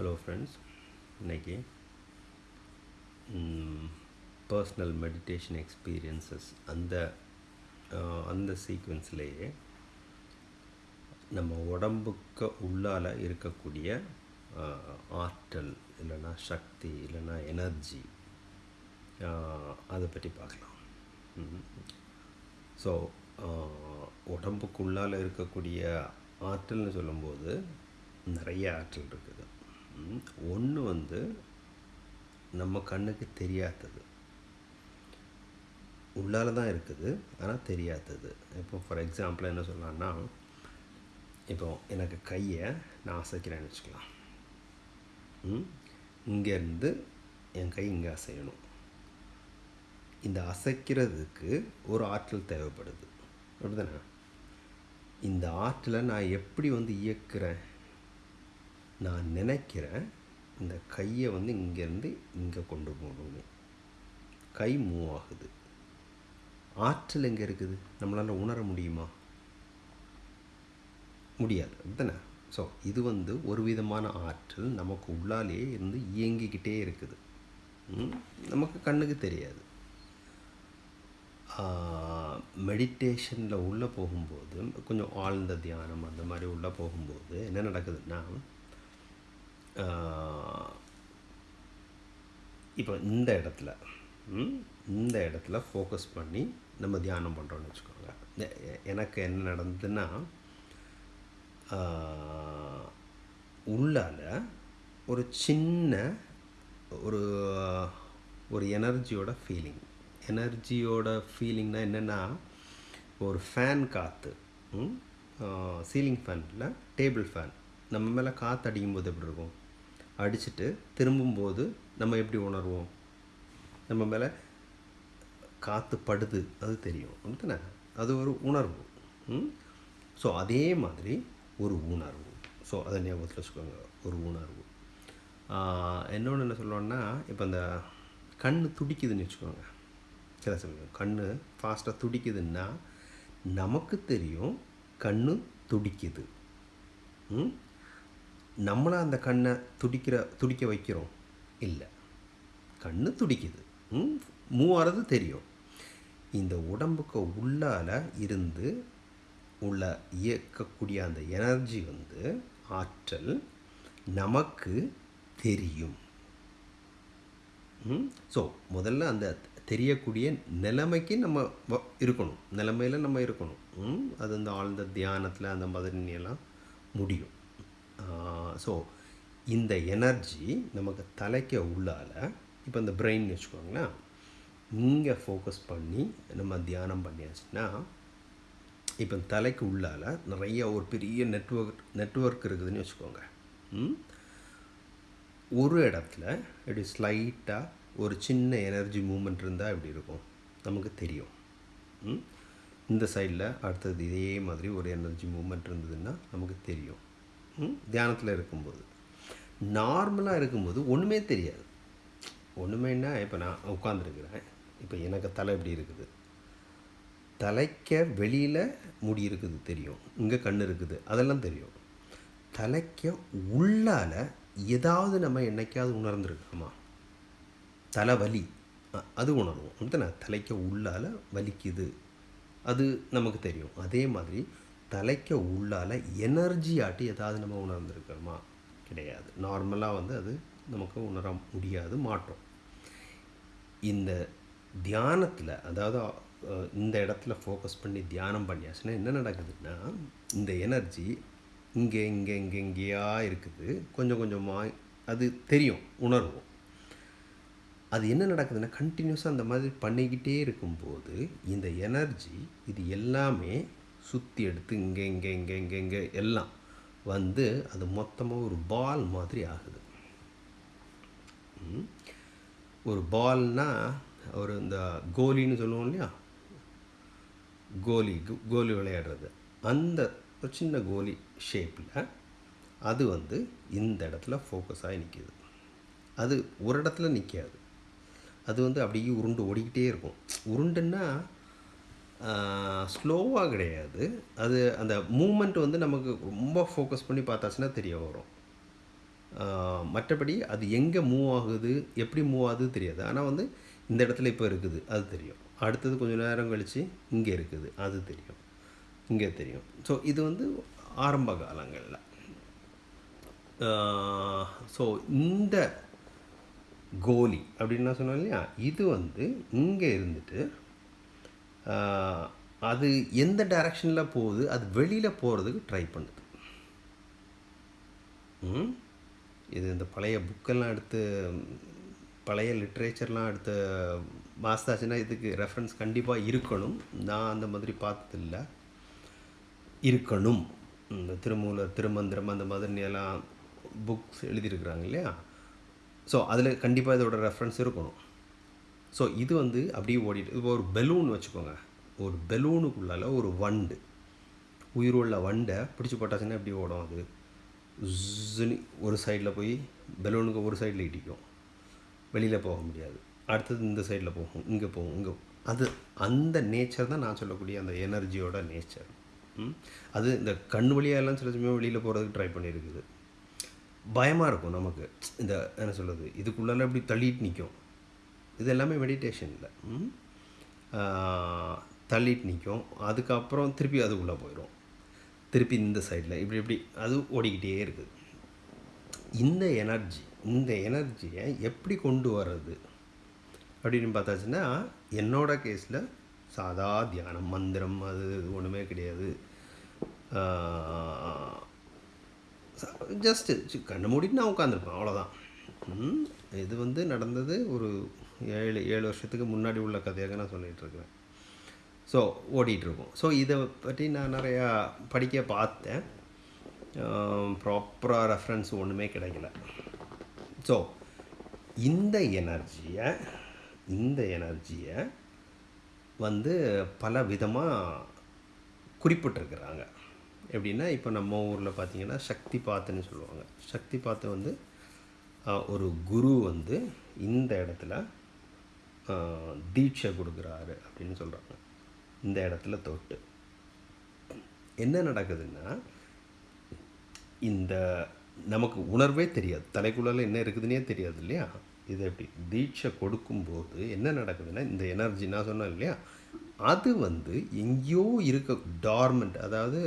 Hello friends இன்னைக்கு personal meditation experiences அந்த அந்த சீக்வன்ஸ்லேயே நம்ம உடம்புக்கு உள்ளால் இருக்கக்கூடிய ஆற்றல் இல்லைன்னா சக்தி இல்லைன்னா எனர்ஜி அதை பற்றி பார்க்கலாம். ஸோ உடம்புக்குள்ளால் இருக்கக்கூடிய ஆற்றல்னு சொல்லும்போது நிறைய ஆற்றல் இருக்குது. ஒன்று வந்து நம்ம கண்ணுக்கு தெரியாதது. உள்ளால தான் இருக்குது ஆனால் தெரியாதது. இப்போ ஃபார் எக்ஸாம்பிள் என்ன சொல்லலான்னா இப்போ எனக்கு கையை நான் அசைக்கிறேன்னு வச்சுக்கலாம். ம்? இங்கேருந்து என் கை இங்கே அசையணும். இந்த அசைக்கிறதுக்கு ஒரு ஆற்றல் தேவைப்படுது. அப்படிதானே இந்த ஆற்றலை நான் எப்படி வந்து இயக்குறேன்? நான் நினைக்கிறேன் இந்த கையை வந்து இங்கேருந்து இங்கே கொண்டு போகணும் கை மூவ் ஆகுது. ஆற்றல் எங்கே இருக்குது? நம்மளால் உணர முடியுமா? முடியாது. அப்படித்தானே? ஸோ இது வந்து ஒரு விதமான ஆற்றல் நமக்கு உள்ளாலேயே இருந்து இயங்கிக்கிட்டே இருக்குது. நமக்கு கண்ணுக்கு தெரியாது. மெடிடேஷனில் உள்ளே போகும்போது கொஞ்சம் ஆழ்ந்த தியானம் அந்த மாதிரி உள்ளே போகும்போது என்ன நடக்குதுன்னா இப்போ இந்த இடத்துல இந்த இடத்துல ஃபோக்கஸ் பண்ணி நம்ம தியானம் பண்ணுறோன்னு வச்சுக்கோங்க. எனக்கு என்ன நடந்ததுன்னா உள்ளால் உள்ளால ஒரு சின்ன ஒரு ஒரு எனர்ஜியோட ஃபீலிங் எனர்ஜியோட ஃபீலிங்னால் என்னென்னா ஒரு ஃபேன் காற்று சீலிங் ஃபேனில் டேபிள் ஃபேன் நம்ம மேலே காற்று அடிக்கும்போது எப்படி இருக்கும்? அடிச்சுட்டு திரும்பும்போது நம்ம எப்படி உணர்வோம்? நம்ம மேலே காற்று படுது அது தெரியும். அப்படித்தானே அது ஒரு உணர்வு. ஸோ அதே மாதிரி ஒரு உணர்வு. ஸோ அதை ஞாபகத்தில் வச்சுக்கோங்க. ஒரு உணர்வு. இன்னொன்று என்ன சொல்லுவோன்னா இப்போ இந்த கண் துடிக்குதுன்னு வச்சுக்கோங்க. சில சமயம் கண் ஃபாஸ்ட்டாக துடிக்குதுன்னா நமக்கு தெரியும் கண் துடிக்குது. ம்? நம்மளாக அந்த கண்ணை துடிக்கிற துடிக்க வைக்கிறோம்? இல்லை. கண் துடிக்குது. ம் மூவ் ஆகிறது தெரியும். இந்த உடம்புக்கு உள்ளால இருந்து உள்ள இயக்கக்கூடிய அந்த எனர்ஜி வந்து ஆற்றல் நமக்கு தெரியும். ஸோ முதல்ல அந்த தெரியக்கூடிய நிலைமைக்கு நம்ம வ- இருக்கணும். நிலைமையில் நம்ம இருக்கணும். ம்? அது அந்த ஆழ்ந்த தியானத்தில் அந்த மாதிரி எல்லாம் முடியும். ஸோ இந்த எனர்ஜி நமக்கு தலைக்கு உள்ளால இப்போ இந்த பிரெயின் வச்சுக்கோங்களேன் இங்கே ஃபோக்கஸ் பண்ணி நம்ம தியானம் பண்ணியாச்சுன்னா இப்போ தலைக்கு உள்ளால் நிறைய ஒரு பெரிய நெட்வொர்க் நெட்வொர்க் இருக்குதுன்னு வச்சுக்கோங்க ம்? ஒரு இடத்துல இப்படி ஸ்லைட்டாக ஒரு சின்ன எனர்ஜி மூமெண்ட் இருந்தால் இப்படி இருக்கும் நமக்கு தெரியும் ம்? இந்த சைடில் அடுத்தது இதே மாதிரி ஒரு எனர்ஜி மூமெண்ட் இருந்ததுன்னா நமக்கு தெரியும் தியானத்தில் இருக்கும்போது. நார்மலாக இருக்கும்போது ஒன்றுமே தெரியாது. ஒன்றுமேன்னா இப்போ நான் உட்காந்துருக்குறேன் இப்போ எனக்கு தலை எப்படி இருக்குது? தலைக்க வெளியில் முடி இருக்குது தெரியும். இங்கே கண் இருக்குது. அதெல்லாம் தெரியும். தலைக்க உள்ளால ஏதாவது நம்ம என்னைக்காவது உணர்ந்துருக்கோமா? தலைவலி அது உணர்வோம். அப்படித்தானே தலைக்க உள்ளால வலிக்குது. அது நமக்கு தெரியும். அதே மாதிரி தலைக்க உள்ளால எனர்ஜி ஆட்டி ஏதாவது நம்ம உணர்ந்துருக்கிறோமா? கிடையாது. நார்மலாக வந்து அது நமக்கு உணர முடியாது மாட்டோம். இந்த தியானத்தில் அதாவது இந்த இடத்துல ஃபோக்கஸ் பண்ணி தியானம் பண்ணியாச்சுன்னா என்ன நடக்குதுன்னா இந்த எனர்ஜி இங்கே இங்கே இங்கே இங்கேயா இருக்குது. கொஞ்சம் கொஞ்சமாக அது தெரியும் உணர்வோம். அது என்ன நடக்குதுன்னா கண்டினியூஸாக அந்த மாதிரி பண்ணிக்கிட்டே இருக்கும்போது இந்த எனர்ஜி இது எல்லாமே சுற்றி எடுத்து இங்கே இங்கே இங்கே இங்கே இங்கே எல்லாம் வந்து அது மொத்தமாக ஒரு பால் மாதிரி ஆகுது. ஒரு பால்னா ஒரு இந்த கோலின்னு சொல்லுவோம் இல்லையா? கோலி கோலி விளையாடுறது. அந்த ஒரு சின்ன கோலி ஷேப்பில் அது வந்து இந்த இடத்துல ஃபோக்கஸாகி நிற்கிது அது ஒரு இடத்துல நிற்காது அது வந்து அப்படியே உருண்டு ஓடிக்கிட்டே இருக்கும். உருண்டுன்னா ஸ்லோவாக கிடையாது. அது அந்த மூமெண்ட் வந்து நமக்கு ரொம்ப ஃபோக்கஸ் பண்ணி பார்த்தாச்சுன்னா தெரிய வரும். மற்றபடி அது எங்கே மூவ் ஆகுது எப்படி மூவ் ஆகுது தெரியாது. ஆனால் வந்து இந்த இடத்துல இப்போ இருக்குது அது தெரியும். அடுத்தது கொஞ்சம் நேரம் கழித்து இங்கே இருக்குது அது தெரியும். இங்கே தெரியும். ஸோ இது வந்து ஆரம்ப காலங்களில். ஸோ இந்த கோலி அப்படின்னு நான் சொன்னேன் இல்லையா? இது வந்து இங்கே இருந்துட்டு அது எந்த டைரக்ஷனில் போகுது அது வெளியில் போகிறதுக்கு ட்ரை பண்ணுது. ம்? இது இந்த பழைய புக்கெல்லாம் எடுத்து பழைய லிட்ரேச்சர்லாம் எடுத்து மாஸ்தாச்சுன்னா இதுக்கு ரெஃபரன்ஸ் கண்டிப்பாக இருக்கணும். நான் அந்த மாதிரி பார்த்ததில்ல. இருக்கணும். இந்த திருமூலர் திருமந்திரம் அந்த மாதிரி எல்லாம் புக்ஸ் எழுதியிருக்கிறாங்க இல்லையா? ஸோ அதில் கண்டிப்பாக இதோட ரெஃபரன்ஸ் இருக்கணும். ஸோ இது வந்து அப்படியே ஓடிட்டு இப்போ ஒரு பெலூன் வச்சுக்கோங்க. ஒரு பெலூனுக்குள்ளால ஒரு வண்டு உயிருள்ள வண்டை பிடிச்சி போட்டாச்சுன்னா எப்படி ஓடும் அது? ஜுன்னு ஒரு சைடில் போய் பெலூனுக்கு ஒரு சைடில் இடிக்கும். வெளியில் போக முடியாது. அடுத்தது இந்த சைடில் போகும் இங்கே போகும் இங்கே அது அந்த நேச்சர் தான் நான் சொல்லக்கூடிய அந்த எனர்ஜியோட நேச்சர் அது இந்த கண் வழியாலாம் சில சமயம் வெளியில் போகிறதுக்கு ட்ரை பண்ணியிருக்குது பயமாக இருக்கும் நமக்கு. இந்த என்ன சொல்கிறது இதுக்குள்ளால இப்படி தள்ளிட்டு நிற்கும் இது எல்லாமே மெடிடேஷனில் தள்ளிட்டு நிற்கும் அதுக்கப்புறம் திருப்பி அதுக்குள்ளே போயிடும் திருப்பி இந்த சைடில் இப்படி இப்படி அது ஓடிக்கிட்டே இருக்குது. இந்த எனர்ஜி இந்த எனர்ஜியை எப்படி கொண்டு வர்றது? அப்படின்னு பார்த்தாச்சுன்னா என்னோட கேஸில் சாதா தியானம் மந்திரம் அது ஒன்றுமே கிடையாது. ஜஸ்ட்டு கண்ணை மூடிட்டு நான் உட்காந்துருப்பேன் அவ்வளோதான் இது வந்து நடந்தது ஒரு ஏழு ஏழு வருஷத்துக்கு முன்னாடி உள்ள கதையாக நான் சொல்லிகிட்ருக்கிறேன். ஸோ ஓடிட்டுருக்கோம் ஸோ இதை பற்றி நான் நிறையா படிக்க பார்த்தேன். ப்ராப்பராக ரெஃபரன்ஸ் ஒன்றுமே கிடைக்கல. ஸோ இந்த எனர்ஜியை இந்த எனர்ஜியை வந்து பல விதமாக குறிப்பிட்டிருக்கிறாங்க. எப்படின்னா இப்போ நம்ம ஊரில் பார்த்தீங்கன்னா சக்தி பாத்துன்னு சொல்லுவாங்க. சக்தி பாத்து வந்து ஒரு குரு வந்து இந்த இடத்துல தீட்சை கொடுக்குறாரு அப்படின்னு சொல்கிறாங்க இந்த இடத்துல தொட்டு. என்ன நடக்குதுன்னா இந்த நமக்கு உணர்வே தெரியாது. தலைக்குள்ளால என்ன இருக்குதுன்னே தெரியாது இல்லையா? இது எப்படி? தீட்சை கொடுக்கும்போது என்ன நடக்குதுன்னா இந்த எனர்ஜி நான் சொன்னேன் இல்லையா? அது வந்து எங்கேயோ இருக்க டார்மெண்ட் அதாவது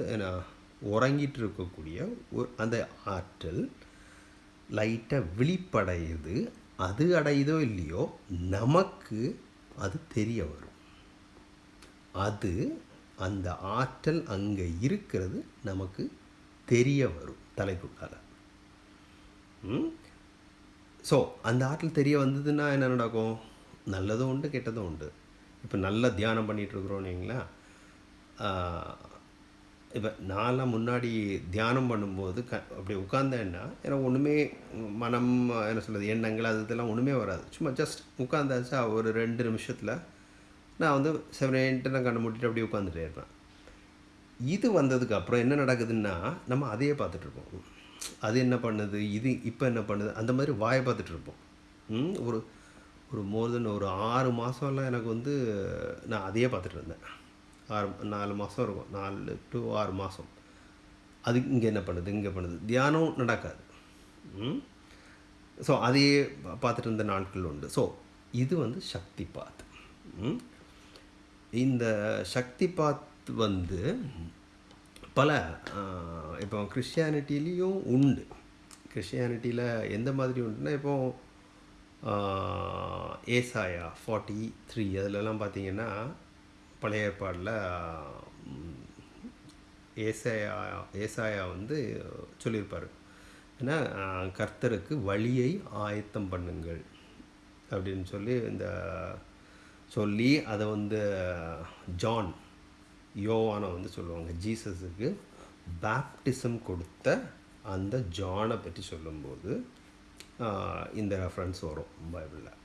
உறங்கிட்டு இருக்கக்கூடிய ஒரு அந்த ஆற்றல் லைட்டாக விழிப்படையுது அது அடையுதோ இல்லையோ நமக்கு அது தெரிய வரும். அது அந்த ஆற்றல் அங்கே இருக்கிறது நமக்கு தெரிய வரும் தலைக்குள்ளால் ஸோ அந்த ஆற்றல் தெரிய வந்ததுன்னா என்ன நடக்கும்? நல்லதும் உண்டு கெட்டதும் உண்டு. இப்போ நல்லா தியானம் பண்ணிகிட்டு இருக்கிறோம் இப்போ நான்லாம் முன்னாடி தியானம் பண்ணும்போது க அப்படி உட்காந்தேன்னா எனக்கு ஒன்றுமே மனம் என்ன சொல்கிறது எண்ணங்கள் அது இதெல்லாம் ஒன்றுமே வராது. சும்மா ஜஸ்ட் உட்காந்தாச்சா ஒரு ரெண்டு நிமிஷத்தில் நான் வந்து செவனேன்ட்டு நான் கண்ணை மூட்டிட்டு அப்படியே உட்காந்துட்டே இருப்பேன். இது வந்ததுக்கு அப்புறம் என்ன நடக்குதுன்னா நம்ம அதையே பார்த்துட்ருப்போம் அது என்ன பண்ணுது இது இப்போ என்ன பண்ணுது அந்த மாதிரி வாயை பார்த்துட்ருப்போம் ஒரு ஒரு மோர் தென் ஒரு ஆறு மாதம்லாம் எனக்கு வந்து நான் அதையே பார்த்துட்டு இருந்தேன். ஆறு நாலு மாதம் இருக்கும். நாலு டு ஆறு மாதம் அது இங்கே என்ன பண்ணுது? இங்கே பண்ணுது. தியானம் நடக்காது. ஸோ அதையே பார்த்துட்டு இருந்த நாட்கள் உண்டு. ஸோ இது வந்து சக்தி பாத். இந்த சக்தி பாத் வந்து பல இப்போ கிறிஸ்டியானிட்டிலையும் உண்டு. கிறிஸ்டியானிட்டியில் எந்த மாதிரி உண்டுன்னா இப்போ ஏசாயா ஃபார்ட்டி த்ரீ அதிலலாம் பார்த்தீங்கன்னா பழைய ஏற்பாடில் ஏசாயா ஏசாயா வந்து சொல்லியிருப்பார். ஏன்னா கர்த்தருக்கு வழியை ஆயத்தம் பண்ணுங்கள் அப்படின்னு சொல்லி இந்த சொல்லி அதை வந்து ஜான் யோவானை வந்து சொல்லுவாங்க. ஜீசஸுக்கு பேப்டிசம் கொடுத்த அந்த ஜானை பற்றி சொல்லும்போது இந்த ரெஃபரன்ஸ் வரும் பைபிளில்.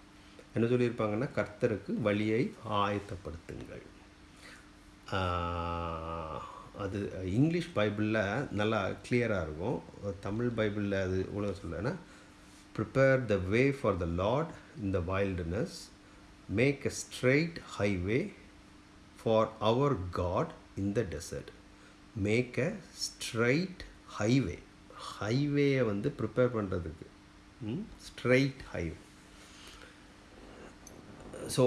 என்ன சொல்லியிருப்பாங்கன்னா கர்த்தருக்கு வழியை ஆயத்தப்படுத்துங்கள். அது இங்கிலீஷ் பைபிளில் நல்லா கிளியராக இருக்கும். தமிழ் பைபிளில் அது இவ்வளோ சொல்லலைன்னா prepare the way for the lord in the wilderness make a straight highway for our god in the desert make a straight highway ஹைவேயை வந்து ப்ரிப்பேர் பண்ணுறதுக்கு ஸ்ட்ரைட் ஹைவே ஸோ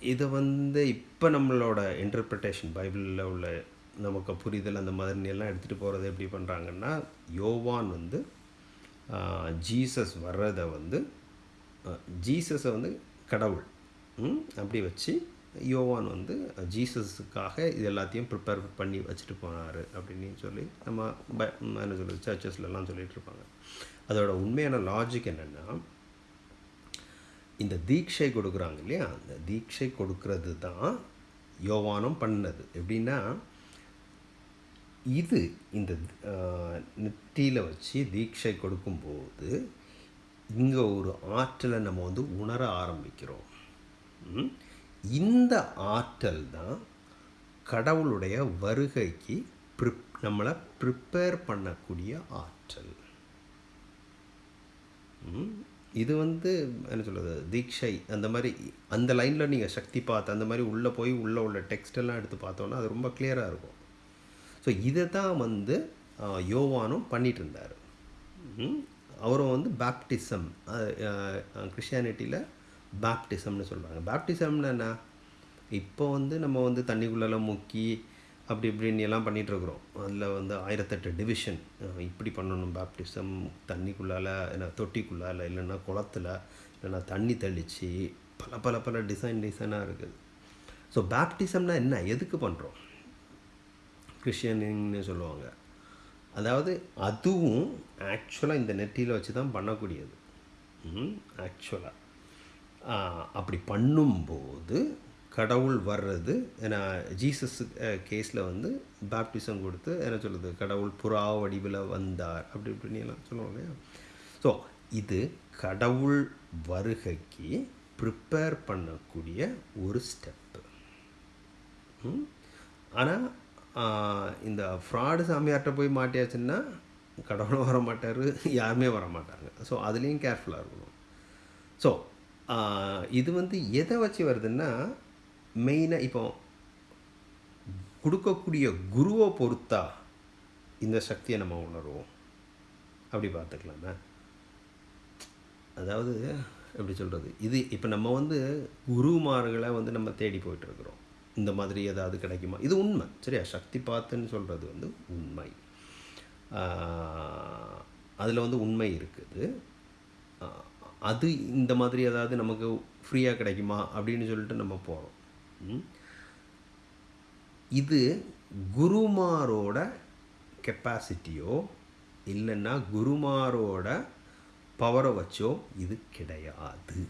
இதை வந்து இப்போ நம்மளோட இன்டர்பிரிட்டேஷன் பைபிளில் உள்ள நமக்கு புரிதல் அந்த மாதிரி எல்லாம் எடுத்துகிட்டு போகிறது எப்படி பண்ணுறாங்கன்னா யோவான் வந்து ஜீசஸ் வர்றதை வந்து ஜீசஸை வந்து கடவுள் அப்படி வச்சு யோவான் வந்து ஜீசஸுக்காக இது எல்லாத்தையும் ப்ரிப்பேர் பண்ணி வச்சுட்டு போனார் அப்படின்னு சொல்லி நம்ம ப என்ன சொல்கிறது சர்ச்சஸ்லலாம் சொல்லிகிட்ருப்பாங்க இருப்பாங்க. அதோட உண்மையான லாஜிக் என்னென்னா இந்த தீட்சை கொடுக்குறாங்க இல்லையா அந்த தீட்சை கொடுக்கறது தான் யோவானம் பண்ணது எப்படின்னா இது இந்த நெற்றியில் வச்சு தீட்சை கொடுக்கும்போது இங்கே ஒரு ஆற்றலை நம்ம வந்து உணர ஆரம்பிக்கிறோம் ம்? இந்த ஆற்றல் தான் கடவுளுடைய வருகைக்கு ப்ரிப் நம்மளை ப்ரிப்பேர் பண்ணக்கூடிய ஆற்றல் ம். இது வந்து என்ன சொல்கிறது தீக்ஷை அந்த மாதிரி அந்த லைனில் நீங்கள் சக்தி பார்த்து அந்த மாதிரி உள்ளே போய் உள்ளே உள்ள டெக்ஸ்ட் எல்லாம் எடுத்து பார்த்தோன்னா அது ரொம்ப கிளியராக இருக்கும். ஸோ இதை தான் வந்து யோவானும் பண்ணிகிட்டு இருந்தார். அவரும் வந்து பேப்டிசம் கிறிஸ்டியானிட்டியில் பேப்டிசம்னு சொல்கிறாங்க பேப்டிசம்னு என்ன? இப்போ வந்து நம்ம வந்து தண்ணிக்குள்ளெல்லாம் முக்கி அப்படி இப்படின்னு எல்லாம் பண்ணிகிட்ருக்குறோம் அதில் வந்து ஆயிரத்தெட்டு டிவிஷன் இப்படி பண்ணணும் பேப்டிசம் தண்ணிக்குள்ளால என்ன தொட்டிக்குள்ளால இல்லைன்னா குளத்துல இல்லைன்னா தண்ணி தெளித்து பல பல பல டிசைன் டிசைனாக இருக்குது. ஸோ பேப்டிசம்னா என்ன? எதுக்கு பண்ணுறோம் கிறிஸ்டியனின்னு சொல்லுவாங்க. அதாவது அதுவும் ஆக்சுவலாக இந்த நெட்டியில் வச்சு தான் பண்ணக்கூடியது ஆக்சுவலாக அப்படி பண்ணும்போது கடவுள் வர்றது ஏன்னா ஜீசஸ் கேஸில் வந்து பேப்டிசம் கொடுத்து என்ன சொல்கிறது கடவுள் புறா வடிவில் வந்தார் அப்படி இப்படின்னு எல்லாம் சொல்லுவோம் இல்லையா? ஸோ இது கடவுள் வருகைக்கு ப்ரிப்பேர் பண்ணக்கூடிய ஒரு ஸ்டெப்பு ஆனால் இந்த ஃப்ராடு சாமியார்கிட்ட போய் மாட்டியாச்சுன்னா கடவுளும் வர மாட்டார் யாருமே வர மாட்டாங்க. ஸோ அதுலேயும் கேர்ஃபுல்லாக இருக்கணும். ஸோ இது வந்து எதை வச்சு வருதுன்னா மெயினாக இப்போ கொடுக்கக்கூடிய குருவை பொறுத்தா இந்த சக்தியை நம்ம உணர்வோம். அப்படி பார்த்துக்கலாமே. அதாவது எப்படி சொல்கிறது இது இப்போ நம்ம வந்து குருமார்களை வந்து நம்ம தேடி போயிட்டுருக்குறோம். இந்த மாதிரி ஏதாவது கிடைக்குமா? இது உண்மை. சரியா? சக்தி பார்த்துன்னு சொல்கிறது வந்து உண்மை. அதில் வந்து உண்மை இருக்குது. அது இந்த மாதிரி ஏதாவது நமக்கு ஃப்ரீயாக கிடைக்குமா? அப்படின்னு சொல்லிட்டு நம்ம போகிறோம் இது குருமாரோட கெப்பாசிட்டியோ இல்லைன்னா குருமாரோட பவரை வச்சோ இது கிடையாது.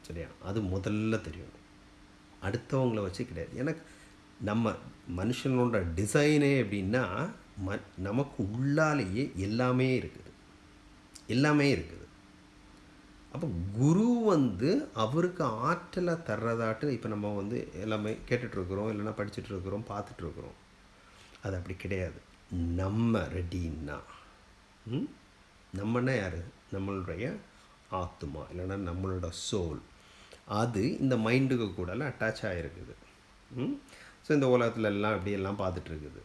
சரியா? அது முதல்ல தெரியும். அடுத்தவங்கள வச்சு கிடையாது. ஏன்னா நம்ம மனுஷனோட டிசைனே எப்படின்னா ம நமக்கு உள்ளாலேயே எல்லாமே இருக்குது. எல்லாமே இருக்குது. அப்போ குரு வந்து அவருக்கு ஆற்றலை தர்றதாட்டு இப்போ நம்ம வந்து எல்லாமே கேட்டுட்ருக்குறோம் இல்லைன்னா படிச்சுட்ருக்குறோம் பார்த்துட்ருக்குறோம் அது அப்படி கிடையாது. நம்ம ரெடின்னா நம்மன்னா யார்? நம்மளுடைய ஆத்மா இல்லைன்னா நம்மளோட சோல் அது இந்த மைண்டுக்கு கூடலாம் அட்டாச் ஆகிருக்குது ஸோ இந்த உலகத்துல எல்லாம் அப்படியெல்லாம் பார்த்துட்ருக்குது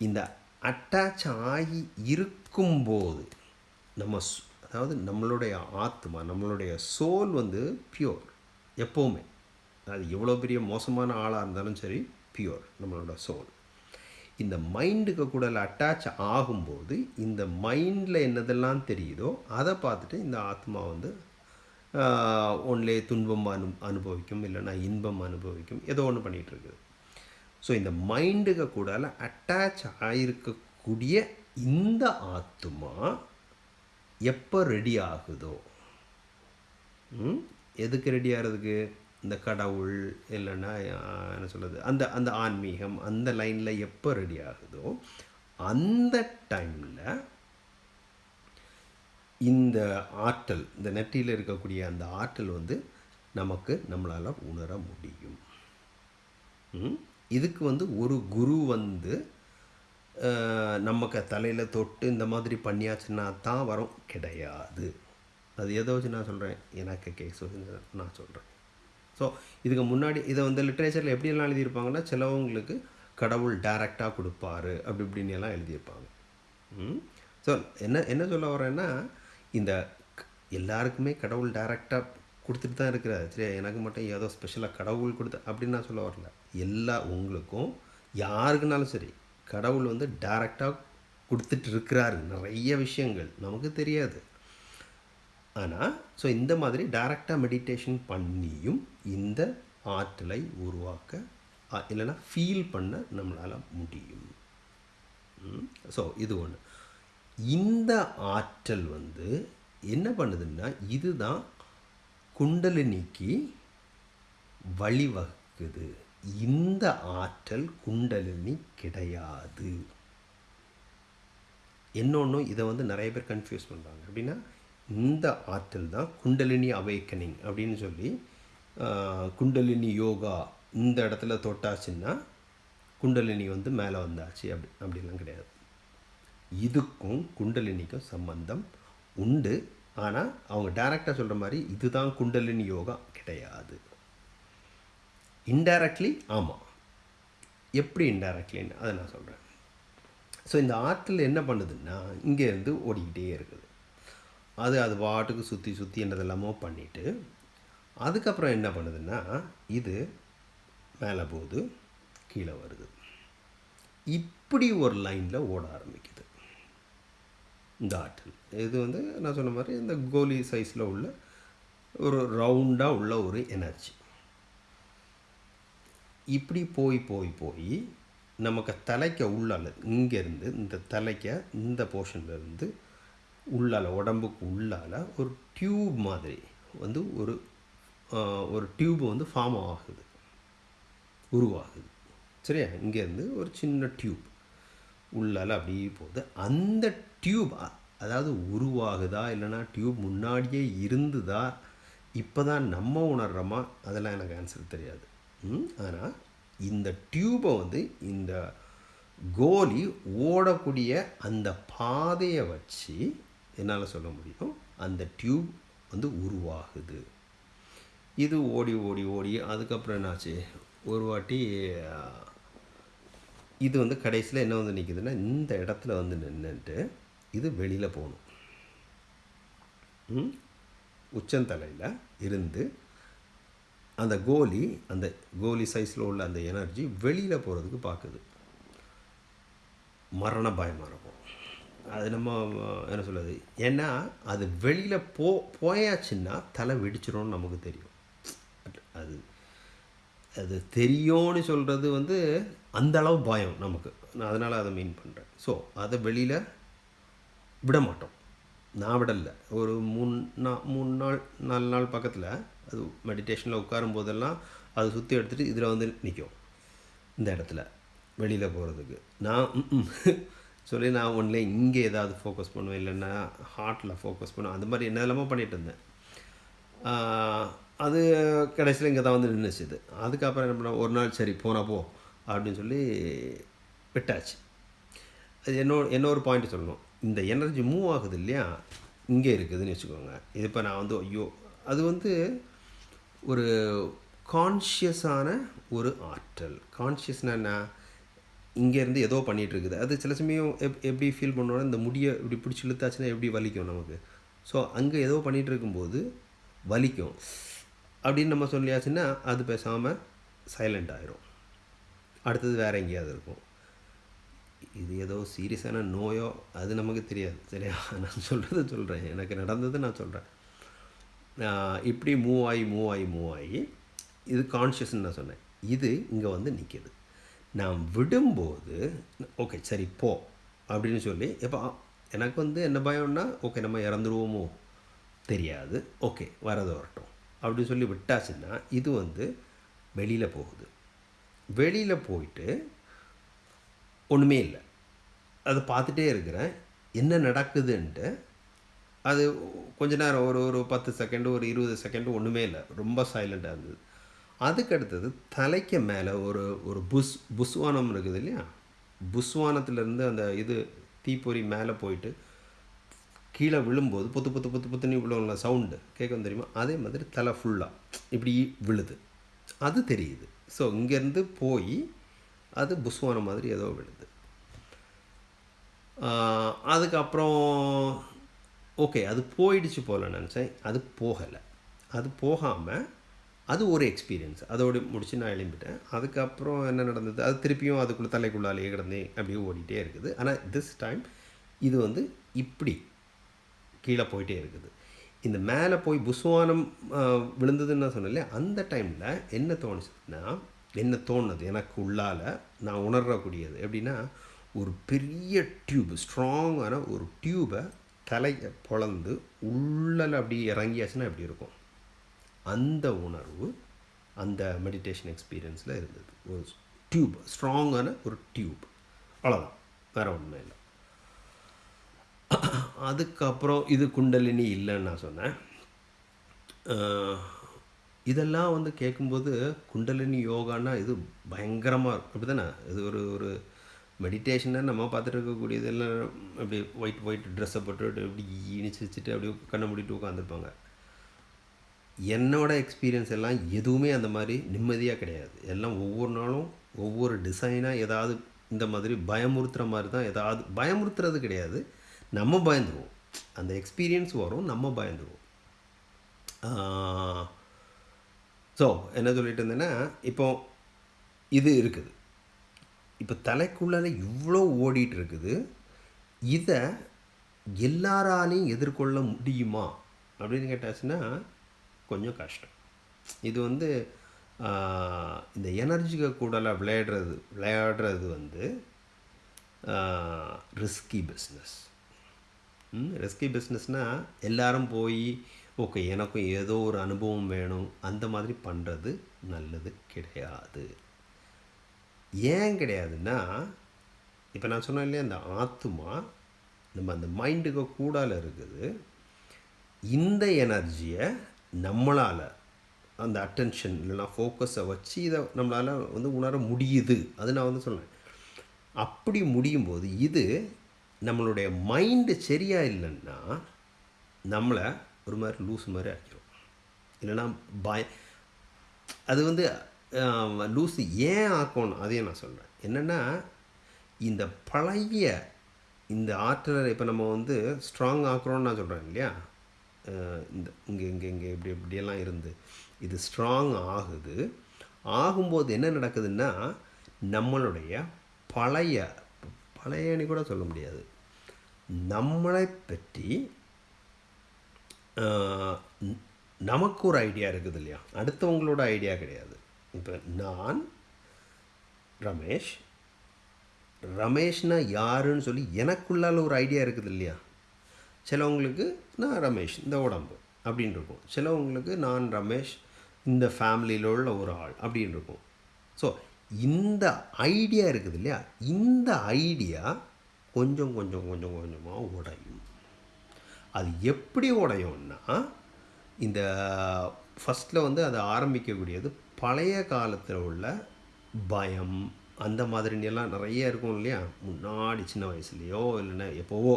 இந்த அட்டாச் ஆகி இருக்கும்போது நம்ம ஸ்- அதாவது நம்மளுடைய ஆத்மா நம்மளுடைய சோல் வந்து பியோர் எப்போவுமே. அது எவ்வளோ பெரிய மோசமான ஆளாக இருந்தாலும் சரி பியோர் நம்மளோட சோல் இந்த மைண்டுக்கு கூட அட்டாச் ஆகும்போது இந்த மைண்டில் என்னதெல்லாம் தெரியுதோ அதை பார்த்துட்டு இந்த ஆத்மா வந்து ஒன்லே துன்பம் அனு அனுபவிக்கும் இல்லைன்னா இன்பம் அனுபவிக்கும் ஏதோ ஒன்று பண்ணிகிட்டு இருக்குது. ஸோ இந்த மைண்டுக்கு கூட அட்டாச் ஆகிருக்கக்கூடிய இந்த ஆத்மா எப்போ ரெடி ஆகுதோ ம்? எதுக்கு ரெடி ஆகிறதுக்கு இந்த கடவுள் இல்லைன்னா என்ன சொல்கிறது அந்த அந்த ஆன்மீகம் அந்த லைனில் எப்போ ரெடி ஆகுதோ அந்த டைமில் இந்த ஆற்றல் இந்த நெற்றியில் இருக்கக்கூடிய அந்த ஆற்றல் வந்து நமக்கு நம்மளால் உணர முடியும் ம்? இதுக்கு வந்து ஒரு குரு வந்து நமக்கு தலையில் தொட்டு இந்த மாதிரி பண்ணியாச்சுன்னா தான் வரும். கிடையாது. அது எதை வச்சு நான் சொல்கிறேன் எனக்கு கேஸ் வச்சு நான் சொல்கிறேன் ஸோ இதுக்கு முன்னாடி இதை வந்து லிட்ரேச்சரில் எப்படியெல்லாம் எழுதியிருப்பாங்கன்னா சிலவங்களுக்கு கடவுள் டைரெக்டாக கொடுப்பாரு. அப்படி இப்படின்னு எல்லாம் எழுதியிருப்பாங்க. ஸோ என்ன என்ன சொல்ல வரேன்னா இந்த எல்லாருக்குமே கடவுள் டைரெக்டாக கொடுத்துட்டு தான் இருக்கிறார். சரி எனக்கு மட்டும் ஏதோ ஸ்பெஷலாக கடவுள் கொடுத்த அப்படின்னு நான் சொல்ல வரல. எல்லா உங்களுக்கும் யாருக்குனாலும் சரி கடவுள் வந்து டைரெக்டாக கொடுத்துட்டு இருக்கிறாரு நிறைய விஷயங்கள். நமக்கு தெரியாது. ஆனால் ஸோ இந்த மாதிரி டைரெக்டாக மெடிடேஷன் பண்ணியும் இந்த ஆற்றலை உருவாக்க இல்லைன்னா ஃபீல் பண்ண நம்மளால் முடியும். ஸோ இது ஒன்று இந்த ஆற்றல் வந்து என்ன பண்ணுதுன்னா இதுதான் குண்டலினிக்கு வழிவகுக்குது. இந்த ஆற்றல் குண்டலினி கிடையாது. இன்னொன்று இதை வந்து நிறைய பேர் கன்ஃபியூஸ் பண்ணுறாங்க அப்படின்னா இந்த ஆற்றல் தான் குண்டலினி அவேக்கனிங் அப்படின்னு சொல்லி குண்டலினி யோகா இந்த இடத்துல தொட்டாச்சுன்னா குண்டலினி வந்து மேலே வந்தாச்சு. அப்படி அப்படிலாம் கிடையாது. இதுக்கும் குண்டலினிக்கும் சம்பந்தம் உண்டு. ஆனால் அவங்க டேரெக்டாக சொல்கிற மாதிரி இதுதான் குண்டலினி யோகா கிடையாது. இன்டைரக்ட்லி ஆமாம் எப்படி இன்டைரக்ட்லின்னு அதை நான் சொல்கிறேன் ஸோ இந்த ஆற்றல் என்ன பண்ணுதுன்னா இங்கேருந்து ஓடிக்கிட்டே இருக்குது. அது அது பாட்டுக்கு சுற்றி சுற்றி என்னதெல்லாமோ பண்ணிவிட்டு அதுக்கப்புறம் என்ன பண்ணுதுன்னா இது மேலே போகுது கீழே வருது. இப்படி ஒரு லைனில் ஓட ஆரம்பிக்குது. இந்த ஆற்றல். இது வந்து நான் சொன்ன மாதிரி இந்த கோலி சைஸில் உள்ள ஒரு ரவுண்டாக உள்ள ஒரு எனர்ஜி இப்படி போய் போய் போய் நமக்கு தலைக்க உள்ளால இங்கேருந்து இந்த தலைக்க இந்த போர்ஷன்லேருந்து இருந்து உள்ளால உடம்புக்கு உள்ளால ஒரு டியூப் மாதிரி வந்து ஒரு ஒரு டியூப் வந்து ஃபார்ம் ஆகுது. உருவாகுது. சரியா? இங்கேருந்து ஒரு சின்ன டியூப் உள்ளால அப்படியே போகுது. அந்த டியூப் அதாவது உருவாகுதா இல்லைன்னா டியூப் முன்னாடியே இருந்துதா? இப்போ தான் நம்ம உணர்கிறோமா அதெல்லாம் எனக்கு ஆன்சர் தெரியாது. ஆனால் இந்த டியூபை வந்து இந்த கோலி ஓடக்கூடிய அந்த பாதையை வச்சு என்னால் சொல்ல முடியும்? அந்த டியூப் வந்து உருவாகுது. இது ஓடி ஓடி ஓடி அதுக்கப்புறம் என்னாச்சு? ஒரு வாட்டி இது வந்து கடைசியில் என்ன வந்து நிற்குதுன்னா இந்த இடத்துல வந்து நின்றுட்டு இது வெளியில் போகணும் உச்சந்தலையில் இருந்து அந்த கோலி அந்த கோலி சைஸில் உள்ள அந்த எனர்ஜி வெளியில் போகிறதுக்கு பார்க்குது மரண பயமாக இருக்கும். அது நம்ம என்ன சொல்கிறது ஏன்னா அது வெளியில் போ போயாச்சுன்னா தலை வெடிச்சிடும்னு நமக்கு தெரியும். அது அது தெரியும்னு சொல்கிறது வந்து அந்த அளவு பயம் நமக்கு. நான் அதனால் அதை மீன் பண்ணுறேன் ஸோ அதை வெளியில் விட மாட்டோம் நான் விடலை. ஒரு மூணு நா மூணு நாள் நாலு நாள் பக்கத்தில் அது மெடிடேஷனில் உட்காரும் போதெல்லாம் அதை சுற்றி எடுத்துகிட்டு இதில் வந்து நிற்கும் இந்த இடத்துல வெளியில் போகிறதுக்கு நான் சொல்லி நான் ஒன்றில் இங்கே ஏதாவது ஃபோக்கஸ் பண்ணுவேன் இல்லைன்னா ஹார்ட்டில் ஃபோக்கஸ் பண்ணுவேன். அந்த மாதிரி என்ன எல்லாமோ பண்ணிகிட்டு இருந்தேன். அது கடைசியில் இங்கே தான் வந்து நின்றுச்சுது அதுக்கப்புறம் என்ன பண்ண ஒரு நாள் சரி போனா போ அப்படின்னு சொல்லி விட்டாச்சு. அது என்னோட இன்னொரு பாயிண்ட் சொல்லணும். இந்த எனர்ஜி மூவ் ஆகுது இல்லையா? இங்கே இருக்குதுன்னு வச்சுக்கோங்க. இது இப்போ நான் வந்து ஐயோ அது வந்து ஒரு கான்ஷியஸான ஒரு ஆற்றல். கான்ஷியஸ்னா இங்கேருந்து ஏதோ பண்ணிகிட்டு இருக்குது அது சில சமயம் எப் எப்படி ஃபீல் பண்ணோன்னா இந்த முடியை இப்படி பிடிச்சி இழுத்தாச்சுன்னா எப்படி வலிக்கும் நமக்கு? ஸோ அங்கே ஏதோ பண்ணிகிட்டு இருக்கும்போது வலிக்கும். அப்படின்னு நம்ம சொல்லியாச்சுன்னா அது பேசாமல் சைலண்ட் ஆயிரும். அடுத்தது வேறு எங்கேயாவது இருக்கும். இது ஏதோ சீரியஸான நோயோ அது நமக்கு தெரியாது. சரியா? நான் சொல்கிறத சொல்கிறேன் எனக்கு நடந்தது நான் சொல்கிறேன் இப்படி மூவ் ஆகி மூவ் ஆகி மூவ் ஆகி இது கான்ஷியஸ்ன்னு நான் சொன்னேன். இது இங்கே வந்து நிற்கிது நான் விடும்போது ஓகே சரி போ அப்படின்னு சொல்லி இப்போ எனக்கு வந்து என்ன பயம்னா ஓகே நம்ம இறந்துருவோமோ? தெரியாது. ஓகே வரது வரட்டும். அப்படின்னு சொல்லி விட்டாச்சுன்னா இது வந்து வெளியில் போகுது. வெளியில் போயிட்டு ஒன்றுமே இல்லை. அதை பார்த்துட்டே இருக்கிறேன். என்ன நடக்குதுன்ட்டு அது கொஞ்ச நேரம் ஒரு ஒரு பத்து செகண்டு ஒரு இருபது செகண்டு ஒன்றுமே இல்லை. ரொம்ப சைலண்ட்டாக இருந்தது. அதுக்கு அடுத்தது தலைக்கு மேலே ஒரு ஒரு புஸ் புஸ்வானம் இருக்குது இல்லையா? புஸ்வானத்துலேருந்து அந்த இது தீப்பொறி மேலே போயிட்டு கீழே விழும்போது புத்து புத்து புத்து புத்துன்னு விழுவும்ல சவுண்டு கேட்கும் தெரியுமா? அதே மாதிரி தலை ஃபுல்லாக இப்படி விழுது. அது தெரியுது. ஸோ இங்கேருந்து போய் அது புஸ்வானம் மாதிரி ஏதோ விழுது. அதுக்கப்புறம் ஓகே அது போயிடுச்சு போல நினச்சேன். அது போகலை. அது போகாமல் அது ஒரு எக்ஸ்பீரியன்ஸ் அதோடு முடிச்சு நான் எழும்பிட்டேன். அதுக்கப்புறம் என்ன நடந்தது? அது திருப்பியும் அதுக்குள்ளே தலைக்குள்ளாலேயே கிடந்து அப்படியே ஓடிட்டே இருக்குது. ஆனால் திஸ் டைம் இது வந்து இப்படி கீழே போயிட்டே இருக்குது. இந்த மேலே போய் புஸ்வானம் விழுந்ததுன்னு நான் சொன்னேன் அந்த டைமில் என்ன தோணுச்சுன்னா என்ன தோணுது எனக்கு உள்ளால் நான் உணரக்கூடியது எப்படின்னா ஒரு பெரிய டியூப் ஸ்ட்ராங்கான ஒரு டியூபை தலையை பொழந்து உள்ளல அப்படி இறங்கியாச்சுன்னா எப்படி இருக்கும்? அந்த உணர்வு அந்த மெடிடேஷன் எக்ஸ்பீரியன்ஸில் இருந்தது. ஒரு டியூப் ஸ்ட்ராங்கான ஒரு டியூப் அவ்வளோதான் வேறு ஒன்றுமே இல்லை. அதுக்கப்புறம் இது குண்டலினி இல்லைன்னு நான் சொன்னேன். இதெல்லாம் வந்து கேட்கும்போது குண்டலினி யோகான்னா இது பயங்கரமாக இருக்கும். அப்படி தானே இது ஒரு ஒரு மெடிடேஷனாக நம்ம பார்த்துட்டு இருக்கக்கூடியது எல்லாம் அப்படி ஒயிட் ஒயிட் ட்ரெஸ்ஸை போட்டு இப்படி இனிச்சு வச்சுட்டு அப்படியே கண்ணை மூடிட்டு உட்காந்துருப்பாங்க. என்னோடய எக்ஸ்பீரியன்ஸ் எல்லாம் எதுவுமே அந்த மாதிரி நிம்மதியாக கிடையாது. எல்லாம் ஒவ்வொரு நாளும் ஒவ்வொரு டிசைனாக ஏதாவது இந்த மாதிரி பயமுறுத்துகிற மாதிரி தான் ஏதாவது பயமுறுத்துறது கிடையாது. நம்ம பயந்துருவோம். அந்த எக்ஸ்பீரியன்ஸ் வரும் நம்ம பயந்துருவோம். ஸோ என்ன சொல்லிட்டு இருந்தேன்னா இப்போ இது இருக்குது. இப்போ தலைக்குள்ளால இவ்வளோ ஓடிட்டு இருக்குது இதை எல்லாராலையும் எதிர்கொள்ள முடியுமா? அப்படின்னு கேட்டாச்சுன்னா கொஞ்சம் கஷ்டம். இது வந்து இந்த எனர்ஜிக்கு கூடலாம் விளையாடுறது விளையாடுறது வந்து ரிஸ்கி பிஸ்னஸ் ரிஸ்கி பிஸ்னஸ்னால் எல்லாரும் போய் ஓகே எனக்கும் ஏதோ ஒரு அனுபவம் வேணும். அந்த மாதிரி பண்ணுறது நல்லது கிடையாது. ஏன் கிடையாதுன்னா இப்போ நான் சொன்னேன் இல்லையா அந்த ஆத்மா நம்ம அந்த மைண்டுக்கு கூடால இருக்குது. இந்த எனர்ஜியை நம்மளால் அந்த அட்டென்ஷன் இல்லைனா ஃபோக்கஸை வச்சு இதை நம்மளால் வந்து உணர முடியுது. அது நான் வந்து சொல்றேன் அப்படி முடியும் போது இது நம்மளுடைய மைண்டு சரியாக இல்லைன்னா நம்மளை ஒரு மாதிரி லூஸ் மாதிரி ஆக்கிரும். இல்லைன்னா பய அது வந்து லூஸ் ஏன் ஆக்கணும்? அதையும் நான் சொல்கிறேன் என்னென்னா இந்த பழைய இந்த ஆற்றலை இப்போ நம்ம வந்து ஸ்ட்ராங் ஆக்குறோம்னு நான் சொல்கிறேன் இல்லையா? இந்த இங்கே இங்கே இங்கே இப்படி இப்படியெல்லாம் இருந்து இது ஸ்ட்ராங் ஆகுது. ஆகும்போது என்ன நடக்குதுன்னா நம்மளுடைய பழைய பழையனு கூட சொல்ல முடியாது. நம்மளை பற்றி நமக்கு ஒரு ஐடியா இருக்குது இல்லையா? அடுத்தவங்களோட ஐடியா கிடையாது. இப்போ நான் ரமேஷ் ரமேஷ்னா யாருன்னு சொல்லி எனக்குள்ளால ஒரு ஐடியா இருக்குது இல்லையா? சிலவங்களுக்கு நான் ரமேஷ் இந்த உடம்பு அப்படின்னு இருக்கும். சிலவங்களுக்கு நான் ரமேஷ் இந்த ஃபேமிலியில் உள்ள ஒரு ஆள் அப்படின்னு இருக்கும். ஸோ இந்த ஐடியா இருக்குது இல்லையா? இந்த ஐடியா கொஞ்சம் கொஞ்சம் கொஞ்சம் கொஞ்சமாக உடையும். அது எப்படி உடையும்னா இந்த ஃபஸ்ட்டில் வந்து அதை ஆரம்பிக்கக்கூடியது பழைய காலத்தில் உள்ள பயம் அந்த மாதிரி எல்லாம் நிறைய இருக்கும் இல்லையா? முன்னாடி சின்ன வயசுலேயோ இல்லைன்னா எப்போவோ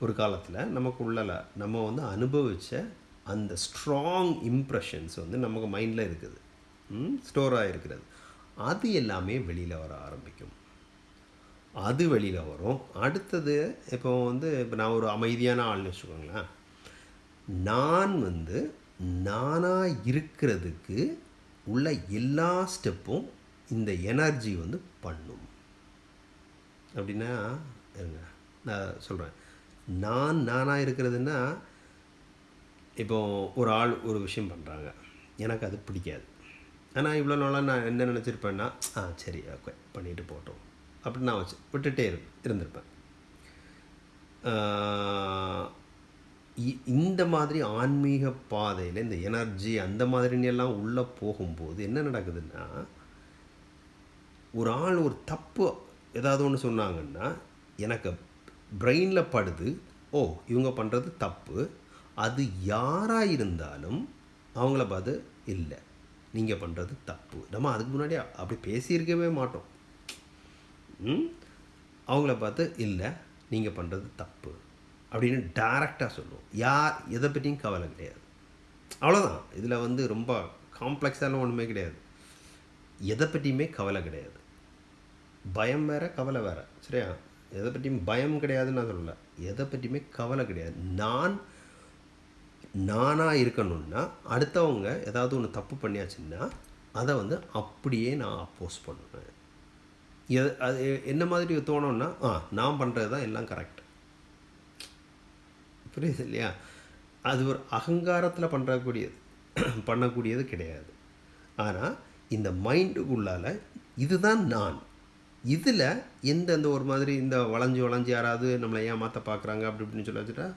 ஒரு காலத்தில் நமக்கு உள்ளல நம்ம வந்து அனுபவித்த அந்த ஸ்ட்ராங் இம்ப்ரெஷன்ஸ் வந்து நமக்கு மைண்டில் இருக்குது. ஸ்டோராக இருக்கிறது அது எல்லாமே வெளியில் வர ஆரம்பிக்கும். அது வெளியில் வரும். அடுத்தது இப்போ வந்து இப்போ நான் ஒரு அமைதியான ஆள்னு வச்சுக்கோங்களேன். நான் வந்து நானாக இருக்கிறதுக்கு உள்ள எல்லா ஸ்டெப்பும் இந்த எனர்ஜி வந்து பண்ணும். அப்படின்னா இருங்க நான் சொல்கிறேன் நான் நானாக இருக்கிறதுன்னா இப்போ ஒரு ஆள் ஒரு விஷயம் பண்ணுறாங்க எனக்கு அது பிடிக்காது. ஆனால் இவ்வளோ நாளாக நான் என்ன நினச்சிருப்பேன்னா ஆ சரி ஓகே பண்ணிட்டு போட்டோம் அப்படின்னு நான் வச்சு விட்டுட்டே இரு இருந்திருப்பேன். இந்த மாதிரி ஆன்மீக பாதையில் இந்த எனர்ஜி அந்த மாதிரினெல்லாம் உள்ளே போகும்போது என்ன நடக்குதுன்னா ஒரு ஆள் ஒரு தப்பு ஏதாவது ஒன்று சொன்னாங்கன்னா எனக்கு பிரெயினில் படுது ஓ இவங்க பண்ணுறது தப்பு அது யாராக இருந்தாலும் அவங்கள பார்த்து இல்லை நீங்கள் பண்ணுறது தப்பு. நம்ம அதுக்கு முன்னாடி அப்படி பேசியிருக்கவே மாட்டோம். ம்? அவங்கள பார்த்து இல்லை நீங்கள் பண்ணுறது தப்பு. அப்படின்னு டைரெக்டாக சொல்லுவோம். யார் எதை பற்றியும் கவலை கிடையாது. அவ்வளோதான் இதில் வந்து ரொம்ப காம்ப்ளெக்ஸான ஒன்றுமே கிடையாது. எதை பற்றியுமே கவலை கிடையாது. பயம் வேற கவலை வேறு. சரியா? எதை பற்றியும் பயம் கிடையாதுன்னு நான் சொல்லலை. எதை பற்றியுமே கவலை கிடையாது. நான் நானாக இருக்கணும்னா அடுத்தவங்க ஏதாவது ஒன்று தப்பு பண்ணியாச்சுன்னா அதை வந்து அப்படியே நான் அப்போஸ் பண்ணுவேன். எது அது என்ன மாதிரி தோணுன்னா ஆ நான் பண்ணுறது தான் எல்லாம் கரெக்ட் புரியுது இல்லையா? அது ஒரு அகங்காரத்தில் பண்ணுறக்கூடியது பண்ணக்கூடியது கிடையாது. ஆனால் இந்த மைண்டுக்குள்ளால் இதுதான் நான். இதில் எந்த இந்த ஒரு மாதிரி இந்த வளைஞ்சு வளைஞ்சு யாராவது நம்மளை ஏமாற்ற பார்க்குறாங்க அப்படி இப்படின்னு சொல்லி வச்சுட்டா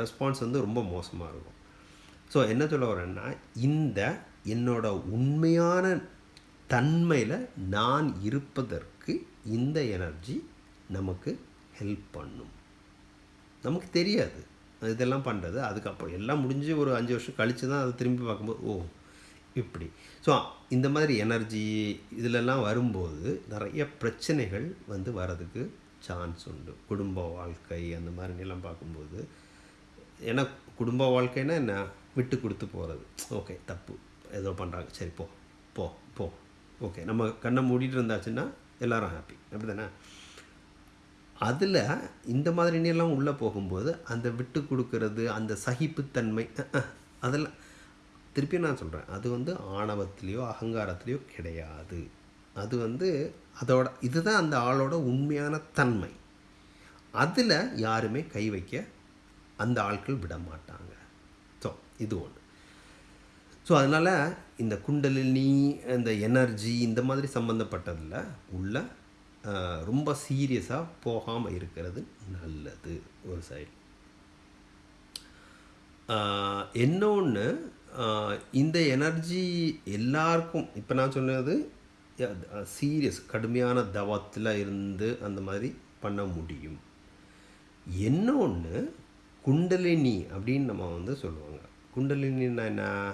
ரெஸ்பான்ஸ் வந்து ரொம்ப மோசமாக இருக்கும். ஸோ என்ன சொல்ல வரேன்னா இந்த என்னோட உண்மையான தன்மையில் நான் இருப்பதற்கு இந்த எனர்ஜி நமக்கு ஹெல்ப் பண்ணும். நமக்கு தெரியாது. இதெல்லாம் பண்ணுறது அதுக்கப்புறம் எல்லாம் முடிஞ்சு ஒரு அஞ்சு வருஷம் கழித்து தான் அதை திரும்பி பார்க்கும்போது ஓ இப்படி. ஸோ இந்த மாதிரி எனர்ஜி இதிலெல்லாம் வரும்போது நிறைய பிரச்சனைகள் வந்து வரதுக்கு சான்ஸ் உண்டு. குடும்ப வாழ்க்கை அந்த மாதிரி பார்க்கும்போது ஏன்னா குடும்ப வாழ்க்கைன்னா என்ன? விட்டு கொடுத்து போகிறது ஓகே தப்பு. ஏதோ பண்ணுறாங்க சரி போ. போ. போ. ஓகே நம்ம கண்ணை மூடிட்டு இருந்தாச்சுன்னா எல்லோரும் ஹாப்பி அப்படி தானே அதில் இந்த மாதிரி எல்லாம் உள்ளே போகும்போது அந்த விட்டு கொடுக்கறது அந்த சகிப்புத்தன்மை அதெல்லாம் திருப்பி நான் சொல்கிறேன் அது வந்து ஆணவத்திலேயோ அகங்காரத்திலேயோ கிடையாது. அது வந்து அதோட இதுதான் அந்த ஆளோட உண்மையான தன்மை. அதில் யாருமே கை வைக்க அந்த ஆட்கள் விட மாட்டாங்க. ஸோ இது ஒன்று ஸோ அதனால் இந்த குண்டலினி இந்த எனர்ஜி இந்த மாதிரி சம்மந்தப்பட்டதில் உள்ள ரொம்ப சீரியஸாக போகாமல் இருக்கிறது நல்லது ஒரு சைடு இன்னொன்று இந்த எனர்ஜி எல்லாருக்கும் இப்போ நான் சொன்னது சீரியஸ் கடுமையான தவத்தில் இருந்து அந்த மாதிரி பண்ண முடியும். இன்னொன்று குண்டலினி அப்படின்னு நம்ம வந்து சொல்லுவாங்க. குண்டலினின்னா என்ன?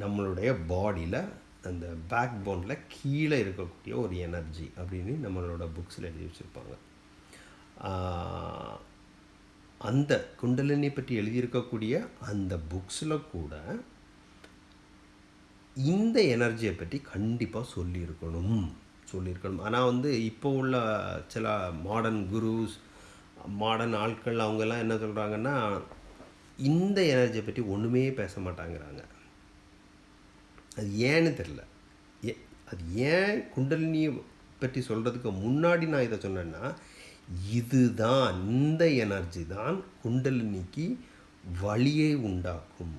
நம்மளுடைய பாடியில் அந்த பேக் போனில் கீழே இருக்கக்கூடிய ஒரு எனர்ஜி அப்படின்னு நம்மளோட புக்ஸில் எழுதி வச்சுருப்பாங்க. அந்த குண்டலினி பற்றி எழுதியிருக்கக்கூடிய அந்த புக்ஸில் கூட இந்த எனர்ஜியை பற்றி கண்டிப்பாக சொல்லியிருக்கணும். சொல்லியிருக்கணும். ஆனால் வந்து இப்போ உள்ள சில மாடர்ன் குருஸ் மாடர்ன் ஆட்கள் அவங்கெல்லாம் என்ன சொல்கிறாங்கன்னா இந்த எனர்ஜியை பற்றி ஒன்றுமே பேச மாட்டாங்கிறாங்க. அது ஏன்னு தெரில ஏ அது ஏன் குண்டலினியை பற்றி சொல்கிறதுக்கு முன்னாடி நான் இதை சொன்னேன்னா இதுதான் இந்த எனர்ஜி தான் குண்டலினிக்கு வழியை உண்டாக்கும்.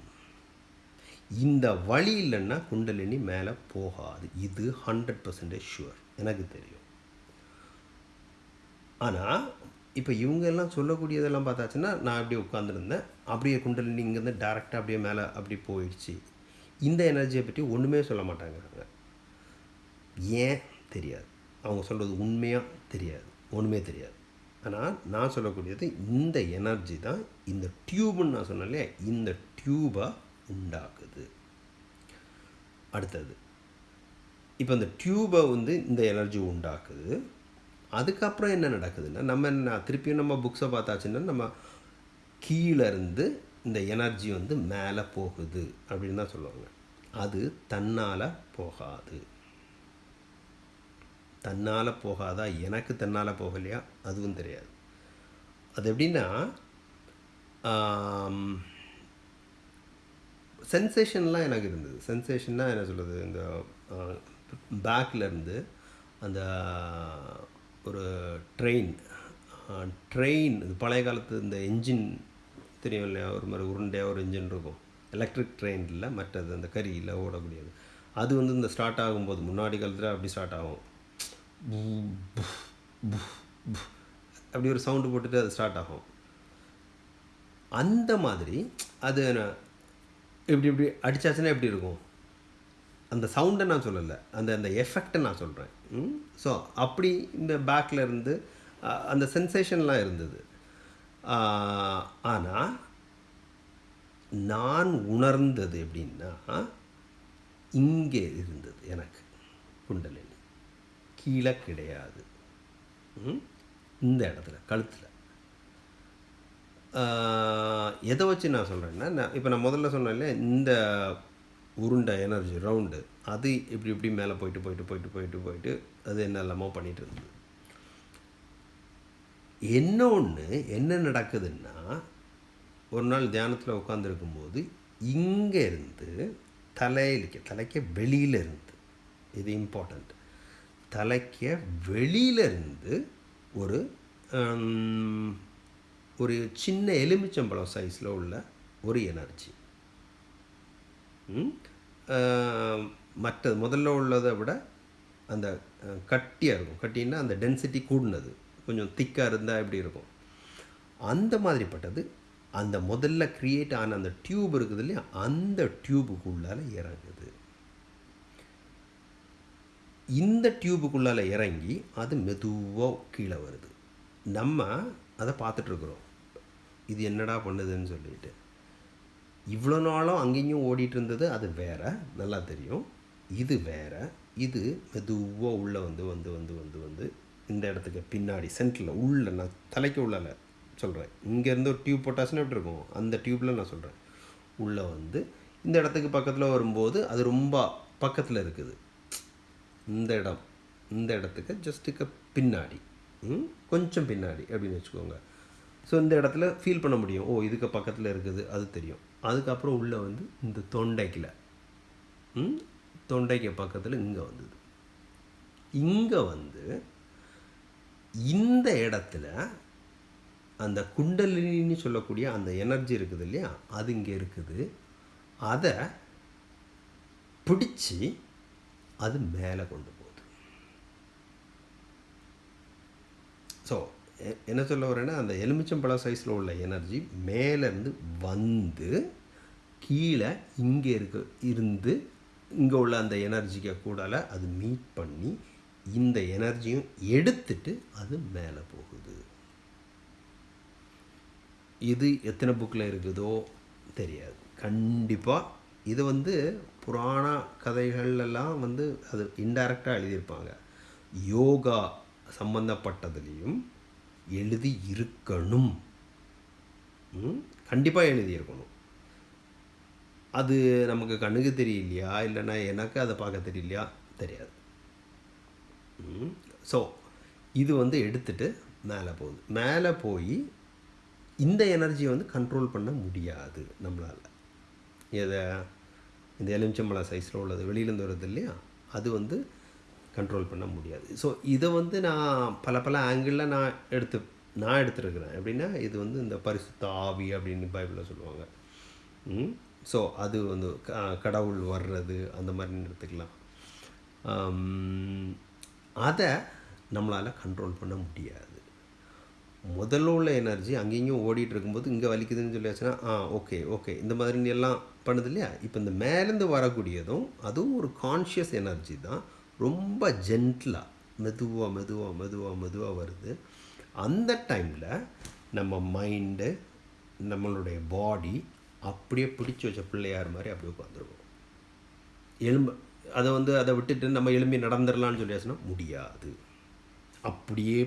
இந்த வழி இல்லைன்னா குண்டலினி மேலே போகாது. இது ஹண்ட்ரட் பர்சன்டேஜ் ஷுவர் எனக்கு தெரியும். ஆனால் இப்போ இவங்க எல்லாம் சொல்லக்கூடியதெல்லாம் பார்த்தாச்சுன்னா நான் அப்படியே உட்காந்துருந்தேன் அப்படியே குண்டலினி இங்கேருந்து டேரெக்டாக அப்படியே மேலே அப்படி போயிடுச்சு. இந்த எனர்ஜியை பற்றி ஒன்றுமே சொல்ல மாட்டாங்கிறாங்க ஏன் தெரியாது. அவங்க சொல்கிறது உண்மையாக தெரியாது. ஒன்றுமே தெரியாது. ஆனால் நான் சொல்லக்கூடியது இந்த எனர்ஜி தான் இந்த டியூப்னு நான் சொன்னேன் இல்லையா? இந்த டியூபை உண்டாக்குது. அடுத்தது இப்போ இந்த டியூபை வந்து இந்த எனர்ஜி உண்டாக்குது. அதுக்கப்புறம் என்ன நடக்குதுன்னா நம்ம என்ன திருப்பியும் நம்ம புக்ஸை பார்த்தாச்சுன்னா நம்ம கீழேருந்து இந்த எனர்ஜி வந்து மேலே போகுது அப்படின்னு தான் சொல்லுவாங்க. அது தன்னால் போகாது. தன்னால் போகாதா? எனக்கு தன்னால் போகலையா? அதுவும் தெரியாது. அது எப்படின்னா சென்சேஷன்லாம் எனக்கு இருந்தது. சென்சேஷன்னா என்ன சொல்கிறது இந்த பேக்கிலேருந்து அந்த ஒரு ட்ரெயின் ட்ரெயின் பழைய காலத்து இந்த என்ஜின் தெரியும் இல்லையா ஒரு மாதிரி உருண்டையாக ஒரு இன்ஜின் இருக்கும். எலக்ட்ரிக் ட்ரெயினில் மற்றது அந்த கரியில் ஓடக்கூடியது. அது வந்து இந்த ஸ்டார்ட் ஆகும்போது முன்னாடி காலத்தில் அப்படி ஸ்டார்ட் ஆகும். அப்படி ஒரு சவுண்டு போட்டுட்டு அது ஸ்டார்ட் ஆகும். அந்த மாதிரி அது என்ன- இப்படி இப்படி அடித்தாச்சுன்னா எப்படி இருக்கும்? அந்த சவுண்டை நான் சொல்லலை. அந்த அந்த எஃபெக்டை நான் சொல்கிறேன் ஸோ அப்படி இந்த பேக்கில் இருந்து அந்த சென்சேஷன்லாம் இருந்தது. ஆனால் நான் உணர்ந்தது எப்படின்னா இங்கே இருந்தது எனக்கு குண்டலினி. கீழே கிடையாது. ம்? இந்த இடத்துல கழுத்தில். எதை வச்சு நான் சொல்கிறேன்னா நான் இப்போ நான் முதல்ல சொன்னேன்ல இந்த உருண்டை எனர்ஜி ரவுண்டு அது இப்படி இப்படி மேலே போயிட்டு போயிட்டு போயிட்டு போயிட்டு போயிட்டு அது என்னெல்லாமோ பண்ணிகிட்டு இருந்தது. என்ன ஒன்று என்ன நடக்குதுன்னா ஒரு நாள் தியானத்தில் உட்காந்துருக்கும்போது இங்கே இருந்து தலையிலிக்க தலைக்க வெளியிலிருந்து இது இம்பார்ட்டண்ட் தலைக்க வெளியில இருந்து ஒரு ஒரு சின்ன எலுமிச்சம்பழம் சைஸில் உள்ள ஒரு எனர்ஜி. மற்ற முதல்ல உள்ளதை விட அந்த கட்டியாக இருக்கும். கட்டின்னா அந்த டென்சிட்டி கூடினது. கொஞ்சம் திக்காக இருந்தால் எப்படி இருக்கும்? அந்த மாதிரிப்பட்டது அந்த முதல்ல க்ரியேட் ஆன அந்த டியூப் இருக்குது இல்லையா? அந்த டியூபுக்குள்ளால இறங்குது. இந்த டியூபுக்குள்ளால இறங்கி அது மெதுவாக கீழே வருது. நம்ம அதை பார்த்துட்ருக்குறோம் இது என்னடா பண்ணுதுன்னு சொல்லிட்டு. இவ்வளோ நாளும் அங்கேயும் ஓடிட்டு இருந்தது அது வேற நல்லா தெரியும். இது வேற இது மெதுவாக உள்ளே வந்து வந்து வந்து வந்து வந்து இந்த இடத்துக்கு பின்னாடி சென்டரில் உள்ள நான் தலைக்கு உள்ளால சொல்கிறேன். இங்கேருந்து ஒரு டியூப் போட்டாச்சுன்னா எப்படி இருக்கும்? அந்த டியூப்பில் நான் சொல்கிறேன். உள்ளே வந்து இந்த இடத்துக்கு பக்கத்தில் வரும்போது அது ரொம்ப பக்கத்தில் இருக்குது. இந்த இடம் இந்த இடத்துக்கு ஜஸ்ட்டுக்கு பின்னாடி. கொஞ்சம் பின்னாடி அப்படின்னு வச்சுக்கோங்க. ஸோ இந்த இடத்துல ஃபீல் பண்ண முடியும். ஓ இதுக்கு பக்கத்தில் இருக்குது அது தெரியும். அதுக்கப்புறம் உள்ளே வந்து இந்த தொண்டைக்கில். தொண்டைக்கு பக்கத்தில் இங்கே வந்தது. இங்கே வந்து இந்த இடத்துல அந்த குண்டலினின்னு சொல்லக்கூடிய அந்த எனர்ஜி இருக்குது இல்லையா? அது இங்கே இருக்குது. அதை பிடிச்சி அது மேலே கொண்டு போகுது. ஸோ என்ன சொல்ல வரேன்னா அந்த எலுமிச்சம்பழம் சைஸில் உள்ள எனர்ஜி மேலேருந்து வந்து கீழே இங்கே இருக்க இருந்து இங்கே உள்ள அந்த எனர்ஜிக்கு கூடால அது மீட் பண்ணி இந்த எனர்ஜியும் எடுத்துட்டு அது மேலே போகுது. இது எத்தனை புக்கில் இருக்குதோ தெரியாது. கண்டிப்பாக இது வந்து புராண கதைகள்லாம் வந்து அது இன்டைரக்டாக எழுதியிருப்பாங்க. யோகா சம்பந்தப்பட்டதுலேயும் எழுதி இருக்கணும். கண்டிப்பாக எழுதியிருக்கணும். அது நமக்கு கண்ணுக்கு தெரியலையா? இல்லைன்னா எனக்கு அதை பார்க்க தெரியலையா? தெரியாது. ஸோ இது வந்து எடுத்துட்டு மேலே போகுது. மேலே போய் இந்த எனர்ஜியை வந்து கண்ட்ரோல் பண்ண முடியாது நம்மளால். எதை? இந்த எலுமிச்சம்பழம் சைஸில் உள்ளது. வெளியிலேருந்து வருது இல்லையா? அது வந்து கண்ட்ரோல் பண்ண முடியாது. ஸோ இதை வந்து நான் பல பல ஆங்கிளில் நான் எடுத்து நான் எடுத்துருக்கிறேன். எப்படின்னா இது வந்து இந்த பரிசுத்த ஆவி அப்படின்னு பைபிளில் சொல்லுவாங்க. ஸோ அது வந்து க- கடவுள் வர்றது அந்த மாதிரி எடுத்துக்கலாம். அதை நம்மளால் கண்ட்ரோல் பண்ண முடியாது. முதல்ல உள்ள எனர்ஜி அங்கேயும் ஓடிட்டு இருக்கும்போது இங்கே வலிக்குதுன்னு சொல்லியாச்சுன்னா ஆ ஓகே ஓகே இந்த மாதிரி எல்லாம் பண்ணுது இல்லையா? இப்போ இந்த மேலேருந்து வரக்கூடியதும் அதுவும் ஒரு கான்ஷியஸ் எனர்ஜி தான். ரொம்ப ஜென்டிலாக மெதுவாக மெதுவாக மெதுவாக மெதுவாக வருது. அந்த டைமில் நம்ம மைண்டு நம்மளுடைய பாடி அப்படியே பிடிச்சி வச்ச பிள்ளையார் மாதிரி அப்படியே உட்காந்துருக்கும் எலும்பு அதை வந்து அதை விட்டுட்டு நம்ம எளும் நடந்துடலான்னு சொல்லி சொல்லியாச்சுன்னா முடியாது. அப்படியே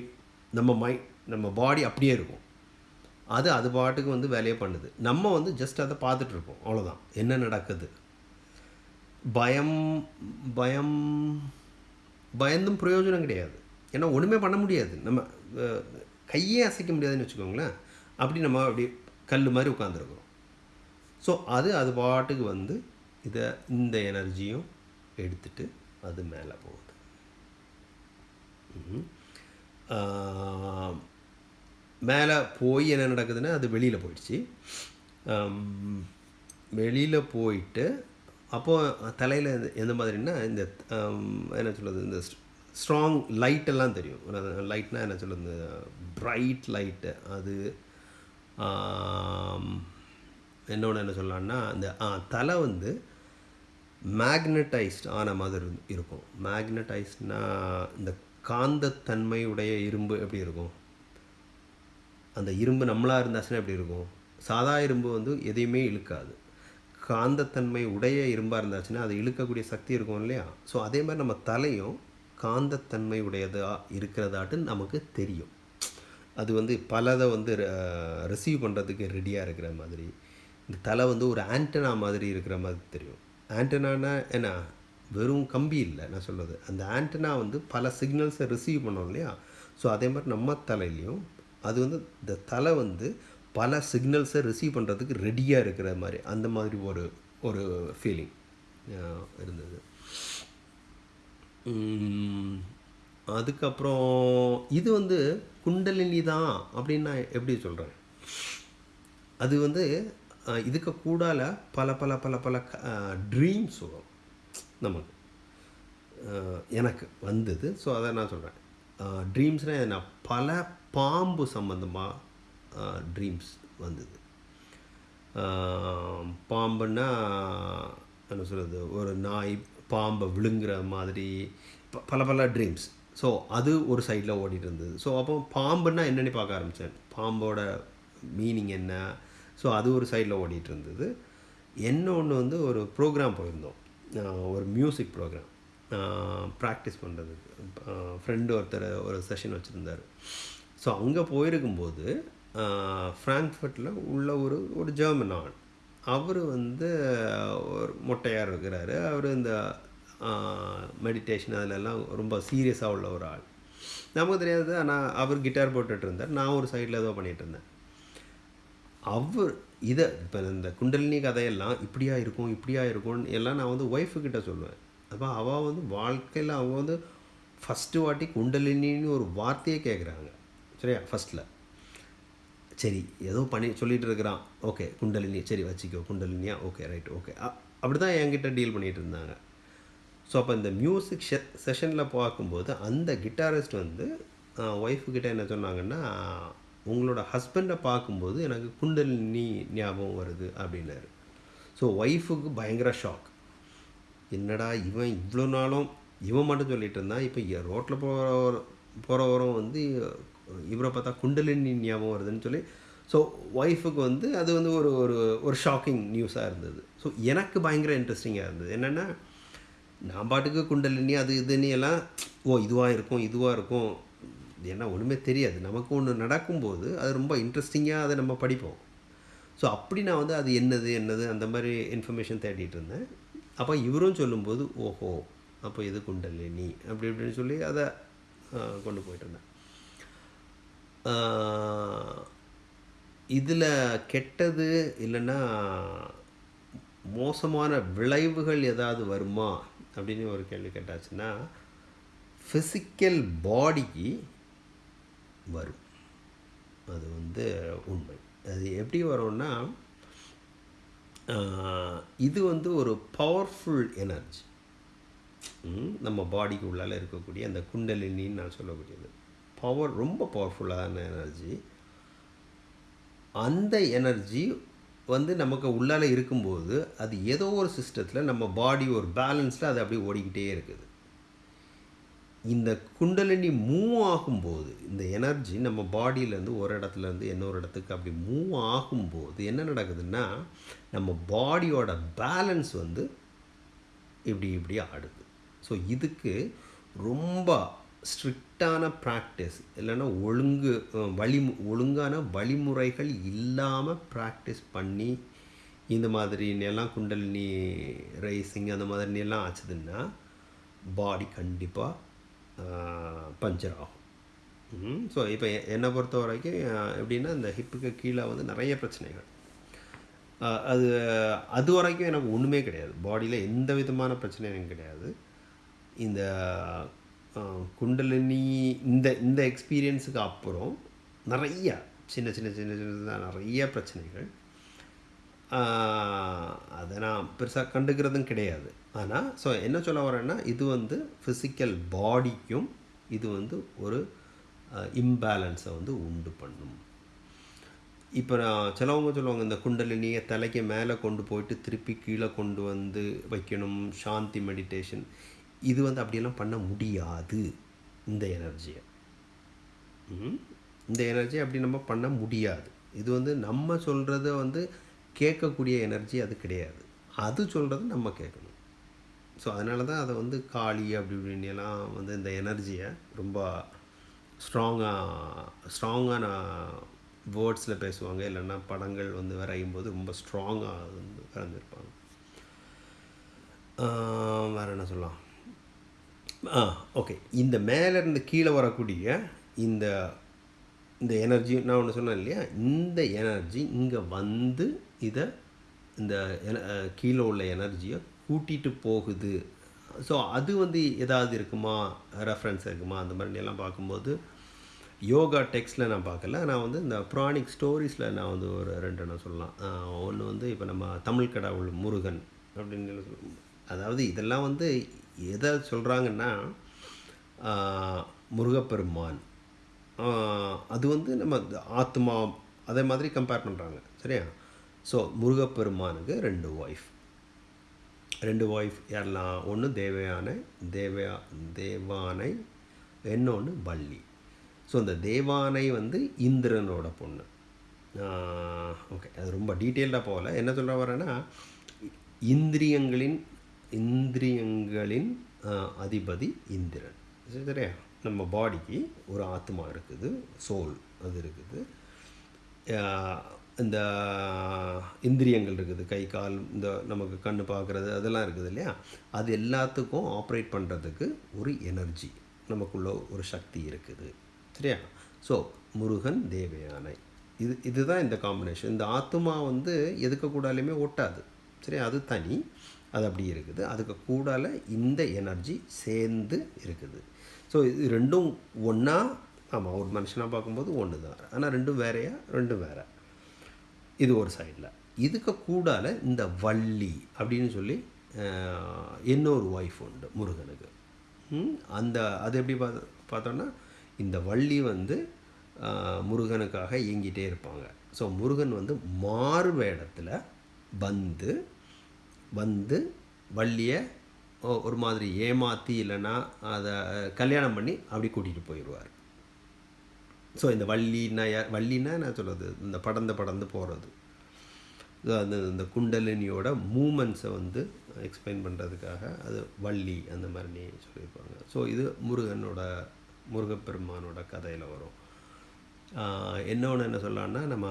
நம்ம மை நம்ம பாடி அப்படியே இருக்கும். அது அது பாட்டுக்கு வந்து வேலையை பண்ணுது. நம்ம வந்து ஜஸ்ட் அதை பார்த்துட்ருப்போம் அவ்வளோதான் என்ன நடக்குது? பயம் பயம் பயந்தும் பிரயோஜனம் கிடையாது. ஏன்னா ஒன்றுமே பண்ண முடியாது. நம்ம கையே அசைக்க முடியாதுன்னு வச்சுக்கோங்களேன். அப்படி நம்ம அப்படி கல் மாதிரி உட்காந்துருக்குறோம் ஸோ அது அது பாட்டுக்கு வந்து இதை இந்த எனர்ஜியும் எடுத்துட்டு அது மேலே போகுது. மேலே போய் என்ன நடக்குதுன்னா அது வெளியில் போயிடுச்சு. வெளியில் போயிட்டு அப்போது தலையில் எந்த மாதிரின்னா இந்த என்ன சொல்கிறது இந்த ஸ்ட்ராங் லைட்டெல்லாம் தெரியும். லைட்னா என்ன சொல்கிறது இந்த ப்ரைட் லைட்டு அது என்னோட என்ன சொல்லலாம்னா அந்த தலை வந்து மேக்னட்டைஸ்ட் ஆன மாதிரி இருக்கும். மேக்னட்டைஸ்ட்னா இந்த காந்தத்தன்மையுடைய இரும்பு எப்படி இருக்கும்? அந்த இரும்பு நம்மளாக இருந்தாச்சுன்னா எப்படி இருக்கும்? சாதா இரும்பு வந்து எதையுமே இழுக்காது. காந்தத்தன்மை உடைய இரும்பாக இருந்தாச்சுன்னா அது இழுக்கக்கூடிய சக்தி இருக்கும் இல்லையா? ஸோ அதே மாதிரி நம்ம தலையும் காந்தத்தன்மை உடையதாக இருக்கிறதாட்டு நமக்கு தெரியும். அது வந்து பலதை வந்து ரிசீவ் பண்ணுறதுக்கு ரெடியாக இருக்கிற மாதிரி இந்த தலை வந்து ஒரு ஆண்டனா மாதிரி இருக்கிற மாதிரி தெரியும். ஆண்டனானா என்ன வெறும் கம்பி இல்லை நான் சொல்கிறது அந்த ஆண்டனா வந்து பல சிக்னல்ஸை ரிசீவ் பண்ணோம் இல்லையா? ஸோ அதே மாதிரி நம்ம தலையிலையும் அது வந்து இந்த தலை வந்து பல சிக்னல்ஸை ரிசீவ் பண்ணுறதுக்கு ரெடியாக இருக்கிற மாதிரி அந்த மாதிரி ஒரு ஒரு ஃபீலிங் இருந்தது. அதுக்கப்புறம் இது வந்து குண்டலினி தான் அப்படின்னு நான் எப்படி சொல்கிறேன் அது வந்து இதுக்கு கூடால பல பல பல பல ட்ரீம்ஸ் வரும். நமக்கு. எனக்கு வந்தது. ஸோ அதை நான் சொல்கிறேன் ட்ரீம்ஸ்னால் என்ன? பல பாம்பு சம்மந்தமாக ட்ரீம்ஸ் வந்தது. பாம்புன்னா என்ன சொல்கிறது ஒரு நாய் பாம்பை விழுங்குற மாதிரி பல பல ட்ரீம்ஸ் ஸோ அது ஒரு சைடில் ஓடிட்டு இருந்தது. ஸோ அப்போ பாம்புன்னா என்னென்னு பார்க்க ஆரம்பித்தேன் பாம்போட மீனிங் என்ன? ஸோ அது ஒரு சைடில் ஓடிட்டு இருந்தது இன்னொன்று வந்து ஒரு ப்ரோக்ராம் போயிருந்தோம். ஒரு மியூசிக் ப்ரோக்ராம் ப்ராக்டிஸ் பண்ணுறதுக்கு ஃப்ரெண்டு ஒருத்தர் ஒரு செஷன் வச்சுருந்தார். ஸோ அங்கே போயிருக்கும்போது ஃப்ராங்க்ஃபர்ட்டில் உள்ள ஒரு ஒரு ஜெர்மன் ஆண் அவர் வந்து ஒரு மொட்டையாக இருக்கிறாரு. அவர் இந்த மெடிடேஷன் அதிலெல்லாம் ரொம்ப சீரியஸாக உள்ள ஒரு ஆள். நமக்கு தெரியாது ஆனால் அவர் கிட்டார் போட்டுட்டு இருந்தார் நான் ஒரு சைடில் ஏதோ பண்ணிகிட்டு இருந்தேன் அவர் இதை இப்போ இந்த குண்டலினி கதையெல்லாம் இப்படியா இருக்கும் இப்படியா இருக்கும்னு எல்லாம் நான் வந்து ஒய்ஃபுக்கிட்ட சொல்லுவேன். அப்போ அவள் வந்து வாழ்க்கையில் அவங்க வந்து ஃபஸ்ட்டு வாட்டி குண்டலினின்னு ஒரு வார்த்தையே கேட்குறாங்க சரியா? ஃபஸ்ட்டில் சரி ஏதோ பண்ணி சொல்லிகிட்டு இருக்கிறான். ஓகே குண்டலினி சரி வச்சுக்கோ குண்டலினியா? ஓகே ரைட் ஓகே அப்படி தான் என்கிட்ட டீல் பண்ணிகிட்டு இருந்தாங்க. ஸோ அப்போ இந்த மியூசிக் ஷெ செஷனில் பார்க்கும்போது அந்த கிட்டாரிஸ்ட் வந்து ஒய்ஃபுக்கிட்ட என்ன சொன்னாங்கன்னா உங்களோட ஹஸ்பண்டை பார்க்கும்போது எனக்கு குண்டலினி ஞாபகம் வருது அப்படின்னாரு. ஸோ ஒய்ஃபுக்கு பயங்கர ஷாக் என்னடா இவன் இவ்வளோ நாளும் இவன் மட்டும் சொல்லிட்டு இருந்தான் இப்போ ரோட்டில் போகிற போகிறவரும் வந்து இவரை பார்த்தா குண்டலினி ஞாபகம் வருதுன்னு சொல்லி ஸோ ஒய்ஃபுக்கு வந்து அது வந்து ஒரு ஒரு ஒரு ஷாக்கிங் நியூஸாக இருந்தது. ஸோ எனக்கு பயங்கர இன்ட்ரெஸ்டிங்காக இருந்தது. என்னென்னா நான் பாட்டுக்கு குண்டலினி அது இதுன்னு எல்லாம் ஓ இதுவாக இருக்கும் இதுவாக இருக்கும் ஏன்னா ஒன்றுமே தெரியாது. நமக்கு ஒன்று நடக்கும்போது அது ரொம்ப இன்ட்ரெஸ்டிங்காக அதை நம்ம படிப்போம். ஸோ அப்படி நான் வந்து அது என்னது என்னது அந்த மாதிரி இன்ஃபர்மேஷன் தேடிட்டு இருந்தேன். அப்போ இவரும் சொல்லும்போது ஓஹோ அப்போ இது குண்டலினி அப்படி இப்படின்னு சொல்லி அதை கொண்டு போயிட்டு இருந்தேன். இதில் கெட்டது இல்லைன்னா மோசமான விளைவுகள் ஏதாவது வருமா? அப்படின்னு ஒரு கேள்வி கேட்டாச்சுன்னா ஃபிசிக்கல் பாடிக்கு வரும். அது வந்து உண்மை. அது எப்படி வரும்னா இது வந்து ஒரு பவர்ஃபுல் எனர்ஜி நம்ம பாடிக்கு உள்ளால இருக்கக்கூடிய அந்த குண்டலினின்னு நான் சொல்லக்கூடியது. பவர் ரொம்ப பவர்ஃபுல்லான எனர்ஜி அந்த எனர்ஜி வந்து நமக்கு உள்ளால இருக்கும்போது அது ஏதோ ஒரு சிஸ்டத்தில் நம்ம பாடி ஒரு பேலன்ஸில் அது அப்படியே ஓடிக்கிட்டே இருக்குது. இந்த குண்டலினி மூவ் ஆகும்போது இந்த எனர்ஜி நம்ம பாடியிலேருந்து ஒரு இடத்துலேருந்து இன்னொரு இடத்துக்கு அப்படி மூவ் ஆகும்போது என்ன நடக்குதுன்னா நம்ம பாடியோட பேலன்ஸ் வந்து இப்படி இப்படி ஆடுது. ஸோ இதுக்கு ரொம்ப ஸ்ட்ரிக்டான ப்ராக்டிஸ் இல்லைன்னா ஒழுங்கு வழி ஒழுங்கான வழிமுறைகள் இல்லாமல் ப்ராக்டிஸ் பண்ணி இந்த மாதிரி எல்லாம் குண்டலினி ரைசிங் அந்த மாதிரி எல்லாம் ஆச்சுதுன்னா பாடி கண்டிப்பாக பஞ்சர் ஆகும். ஸோ இப்போ என்னை பொறுத்த வரைக்கும் எப்படின்னா இந்த ஹிப்புக்கு கீழே வந்து நிறைய பிரச்சனைகள். அது அது வரைக்கும் எனக்கு ஒன்றுமே கிடையாது. பாடியில் எந்த விதமான பிரச்சனையும் எனக்கு கிடையாது. இந்த குண்டலினி இந்த இந்த எக்ஸ்பீரியன்ஸுக்கு அப்புறம் நிறைய சின்ன சின்ன சின்ன சின்ன நிறைய பிரச்சனைகள். அதை நான் பெருசாக கண்டுக்கிறதும் கிடையாது. ஆனால் ஸோ என்ன சொல்ல வரேன்னா இது வந்து ஃபிசிக்கல் பாடிக்கும் இது வந்து ஒரு இம்பேலன்ஸை வந்து உண்டு பண்ணும். இப்போ நான் சிலவங்க சொல்லுவாங்க இந்த குண்டலினியை தலைக்கு மேலே கொண்டு போயிட்டு திருப்பி கீழே கொண்டு வந்து வைக்கணும் சாந்தி மெடிடேஷன் இது வந்து அப்படியெல்லாம் பண்ண முடியாது இந்த எனர்ஜியை இந்த எனர்ஜி அப்படி நம்ம பண்ண முடியாது. இது வந்து நம்ம சொல்கிறத வந்து கேட்கக்கூடிய எனர்ஜி அது கிடையாது. அது சொல்கிறத நம்ம கேட்கணும். ஸோ அதனால தான் அதை வந்து காளி அப்படி இப்படின்னு எல்லாம் வந்து இந்த எனர்ஜியை ரொம்ப ஸ்ட்ராங்காக ஸ்ட்ராங்கான வேர்ட்ஸில் பேசுவாங்க. இல்லைன்னா படங்கள் வந்து வரையும் போது ரொம்ப ஸ்ட்ராங்காக வந்து வரைஞ்சிருப்பாங்க. வேறு என்ன சொல்லலாம்? ஆ ஓகே இந்த மேலேருந்து கீழே வரக்கூடிய இந்த இந்த எனர்ஜி நான் ஒன்று சொன்னேன் இல்லையா? இந்த எனர்ஜி இங்கே வந்து இதை இந்த என- கீழே உள்ள எனர்ஜியை கூட்டிகிட்டு போகுது. ஸோ அது வந்து ஏதாவது இருக்குமா? ரெஃபரன்ஸ் இருக்குமா? அந்த மாதிரி எல்லாம் பார்க்கும்போது யோகா டெக்ஸ்டில் நான் பார்க்கல. நான் வந்து இந்த புராணிக் ஸ்டோரிஸில் நான் வந்து ஒரு ரெண்டு நான் சொல்லலாம். ஒன்று வந்து இப்போ நம்ம தமிழ் கடவுள் முருகன் அப்படின்னு சொல்லி- அதாவது இதெல்லாம் வந்து எதை சொல்கிறாங்கன்னா முருகப்பெருமான். அது வந்து நம்ம ஆத்மா அதே மாதிரி கம்பேர் பண்ணுறாங்க சரியா? ஸோ முருகப்பெருமானுக்கு ரெண்டு ஒய்ஃப் ரெண்டு ஒய்ஃப் யாரெல்லாம்? ஒன்று தேவயானை தேவயா தேவானை இன்னொன்று வள்ளி. ஸோ இந்த தேவானை வந்து இந்திரனோட பொண்ணு. ஓகே அது ரொம்ப டீட்டெயில்டாக போகல. என்ன சொல்ல வரேன்னா இந்திரியங்களின் இந்திரியங்களின் அதிபதி இந்திரன். சரியா? நம்ம பாடிக்கு ஒரு ஆத்மா இருக்குது சோல் அது இருக்குது. இந்த இந்திரியங்கள் இருக்குது கை கால் இந்த நமக்கு கண் பார்க்குறது அதெல்லாம் இருக்குது இல்லையா? அது எல்லாத்துக்கும் ஆப்ரேட் பண்ணுறதுக்கு ஒரு எனர்ஜி நமக்குள்ள ஒரு சக்தி இருக்குது சரியா? ஸோ முருகன் தேவயானை. இது இதுதான் இந்த காம்பினேஷன் இந்த ஆத்மா வந்து எதுக்கு கூடாலுமே ஒட்டாது சரி? அது தனி அது அப்படி இருக்குது. அதுக்கு கூடால இந்த எனர்ஜி சேர்ந்து இருக்குது. ஸோ இது ரெண்டும் ஒன்றா ஆமாம் ஒரு மனுஷனாக பார்க்கும்போது ஒன்று தான் ஆனால் ரெண்டும் வேறையா? ரெண்டும் வேறு. இது ஒரு சைடில் இதுக்கு கூடால இந்த வள்ளி அப்படின்னு சொல்லி இன்னொரு ஒய்ஃப் உண்டு முருகனுக்கு. அந்த அது எப்படி பார்த்து பார்த்தோன்னா இந்த வள்ளி வந்து முருகனுக்காக இயங்கிட்டே இருப்பாங்க. ஸோ முருகன் வந்து மாறு வேடத்தில் வந்து வந்து வள்ளியை ஒரு மாதிரி ஏமாற்றி இல்லைன்னா அதை கல்யாணம் பண்ணி அப்படி கூட்டிகிட்டு போயிடுவார். ஸோ இந்த வள்ளின்னா வள்ளின்னா நான் சொல்கிறது இந்த படந்து படந்து போகிறது அந்த இந்த குண்டலினியோட மூமெண்ட்ஸை வந்து எக்ஸ்பிளைன் பண்ணுறதுக்காக அது வள்ளி அந்த மாதிரி நீ சொல்லியிருப்பாங்க. ஸோ இது முருகனோட முருகப்பெருமானோட கதையில் வரும். இன்னொன்று என்ன சொல்லலான்னா நம்ம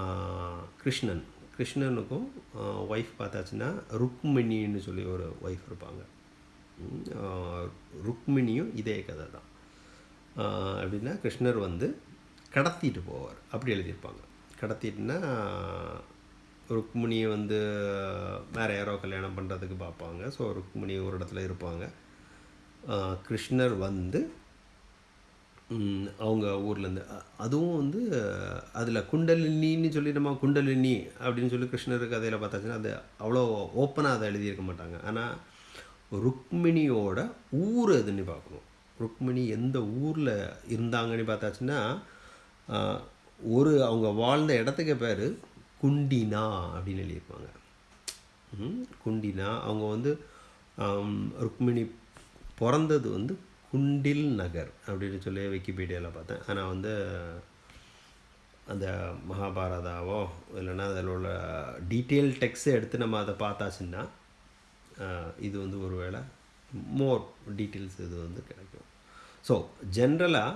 கிருஷ்ணன். கிருஷ்ணனுக்கும் ஒய்ஃப் பார்த்தாச்சுன்னா ருக்மிணின்னு சொல்லி ஒரு ஒய்ஃப் இருப்பாங்க. ருக்மிணியும் இதே கதை தான் அப்படின்னா கிருஷ்ணர் வந்து கடத்திட்டு போவார். அப்படி எழுதியிருப்பாங்க. கடத்திட்டுனா ருக்மிணியை வந்து வேறு யாரோ கல்யாணம் பண்ணுறதுக்கு பார்ப்பாங்க. ஸோ ருக்மிணி ஒரு இடத்துல இருப்பாங்க. கிருஷ்ணர் வந்து அவங்க ஊர்லேருந்து அதுவும் வந்து அதில் குண்டலினின்னு சொல்லி நம்ம குண்டலினி அப்படின்னு சொல்லி கிருஷ்ணர் கதையில் பார்த்தாச்சுன்னா அது அவ்வளோ ஓப்பனாக அதை எழுதியிருக்க மாட்டாங்க. ஆனால் ருக்மிணியோட ஊர் எதுன்னு பார்க்கணும். ருக்மிணி எந்த ஊரில் இருந்தாங்கன்னு பார்த்தாச்சுன்னா ஒரு அவங்க வாழ்ந்த இடத்துக்கு பேர் குண்டினா அப்படின்னு எழுதியிருப்பாங்க. குண்டினா அவங்க வந்து ருக்மிணி பிறந்தது வந்து குண்டில் நகர் அப்படின்னு சொல்லி விக்கிபீடியாவில் பார்த்தேன். ஆனால் வந்து அந்த மகாபாரதாவோ இல்லைன்னா அதில் உள்ள டீட்டெயில் டெக்ஸ்ட்டை எடுத்து நம்ம அதை பார்த்தாச்சுன்னா இது வந்து ஒரு வேளை மோர் டீட்டெயில்ஸ் இது வந்து கிடைக்கும். ஸோ ஜென்ரலாக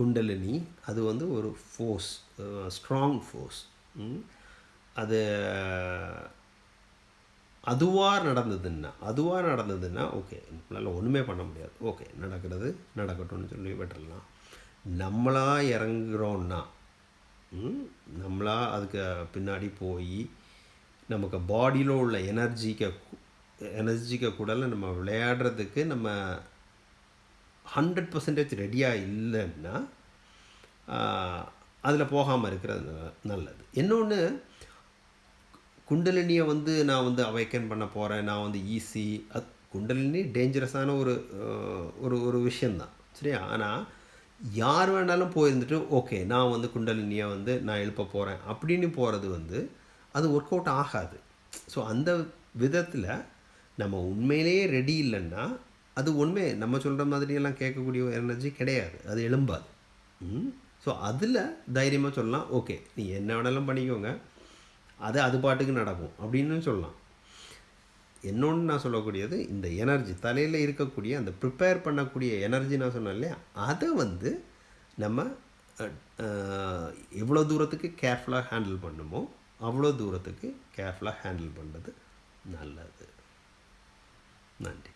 குண்டலினி அது வந்து ஒரு ஃபோர்ஸ் ஸ்ட்ராங் ஃபோர்ஸ் அது அதுவாக நடந்ததுன்னா அதுவாக நடந்ததுன்னா ஓகே நம்மளால் ஒன்றுமே பண்ண முடியாது. ஓகே நடக்கிறது நடக்கட்டும்னு சொல்லி விட்டுடலாம் நம்மளாக இறங்குறோன்னா நம்மளாக நம்மளா அதுக்கு பின்னாடி போய் நமக்கு பாடியில் உள்ள எனர்ஜிக்க எனர்ஜிக்க கூடல நம்ம விளையாடுறதுக்கு நம்ம ஹண்ட்ரட் பர்சன்டேஜ் ரெடியாக இல்லைன்னா அதில் போகாமல் இருக்கிறது நல்லது. இன்னொன்று குண்டலினியை வந்து நான் வந்து அவைக்கன் பண்ண போகிறேன் நான் வந்து ஈஸி அது குண்டலினி டேஞ்சரஸான ஒரு ஒரு ஒரு விஷயந்தான் சரியா? ஆனால் யார் வேணாலும் போயிருந்துட்டு ஓகே நான் வந்து குண்டலினியை வந்து நான் எழுப்ப போகிறேன் அப்படின்னு போகிறது வந்து அது ஒர்க் அவுட் ஆகாது. ஸோ அந்த விதத்தில் நம்ம உண்மையிலேயே ரெடி இல்லைன்னா அது உண்மை நம்ம சொல்கிற மாதிரியெல்லாம் கேட்கக்கூடிய எனர்ஜி கிடையாது. அது எழும்பாது. ஸோ அதில் தைரியமாக சொல்லலாம் ஓகே நீ என்ன வேணாலும் பண்ணிக்கோங்க. அது அது பாட்டுக்கு நடக்கும் அப்படின்னு சொல்லலாம். என்னொன்று நான் சொல்லக்கூடியது இந்த எனர்ஜி தலையில் இருக்கக்கூடிய அந்த ப்ரிப்பேர் பண்ணக்கூடிய எனர்ஜி நான் சொன்னேன் இல்லையா? அதை வந்து நம்ம எவ்வளோ தூரத்துக்கு கேர்ஃபுல்லாக ஹேண்டில் பண்ணுமோ அவ்வளோ தூரத்துக்கு கேர்ஃபுல்லாக ஹேண்டில் பண்ணுறது நல்லது. நன்றி.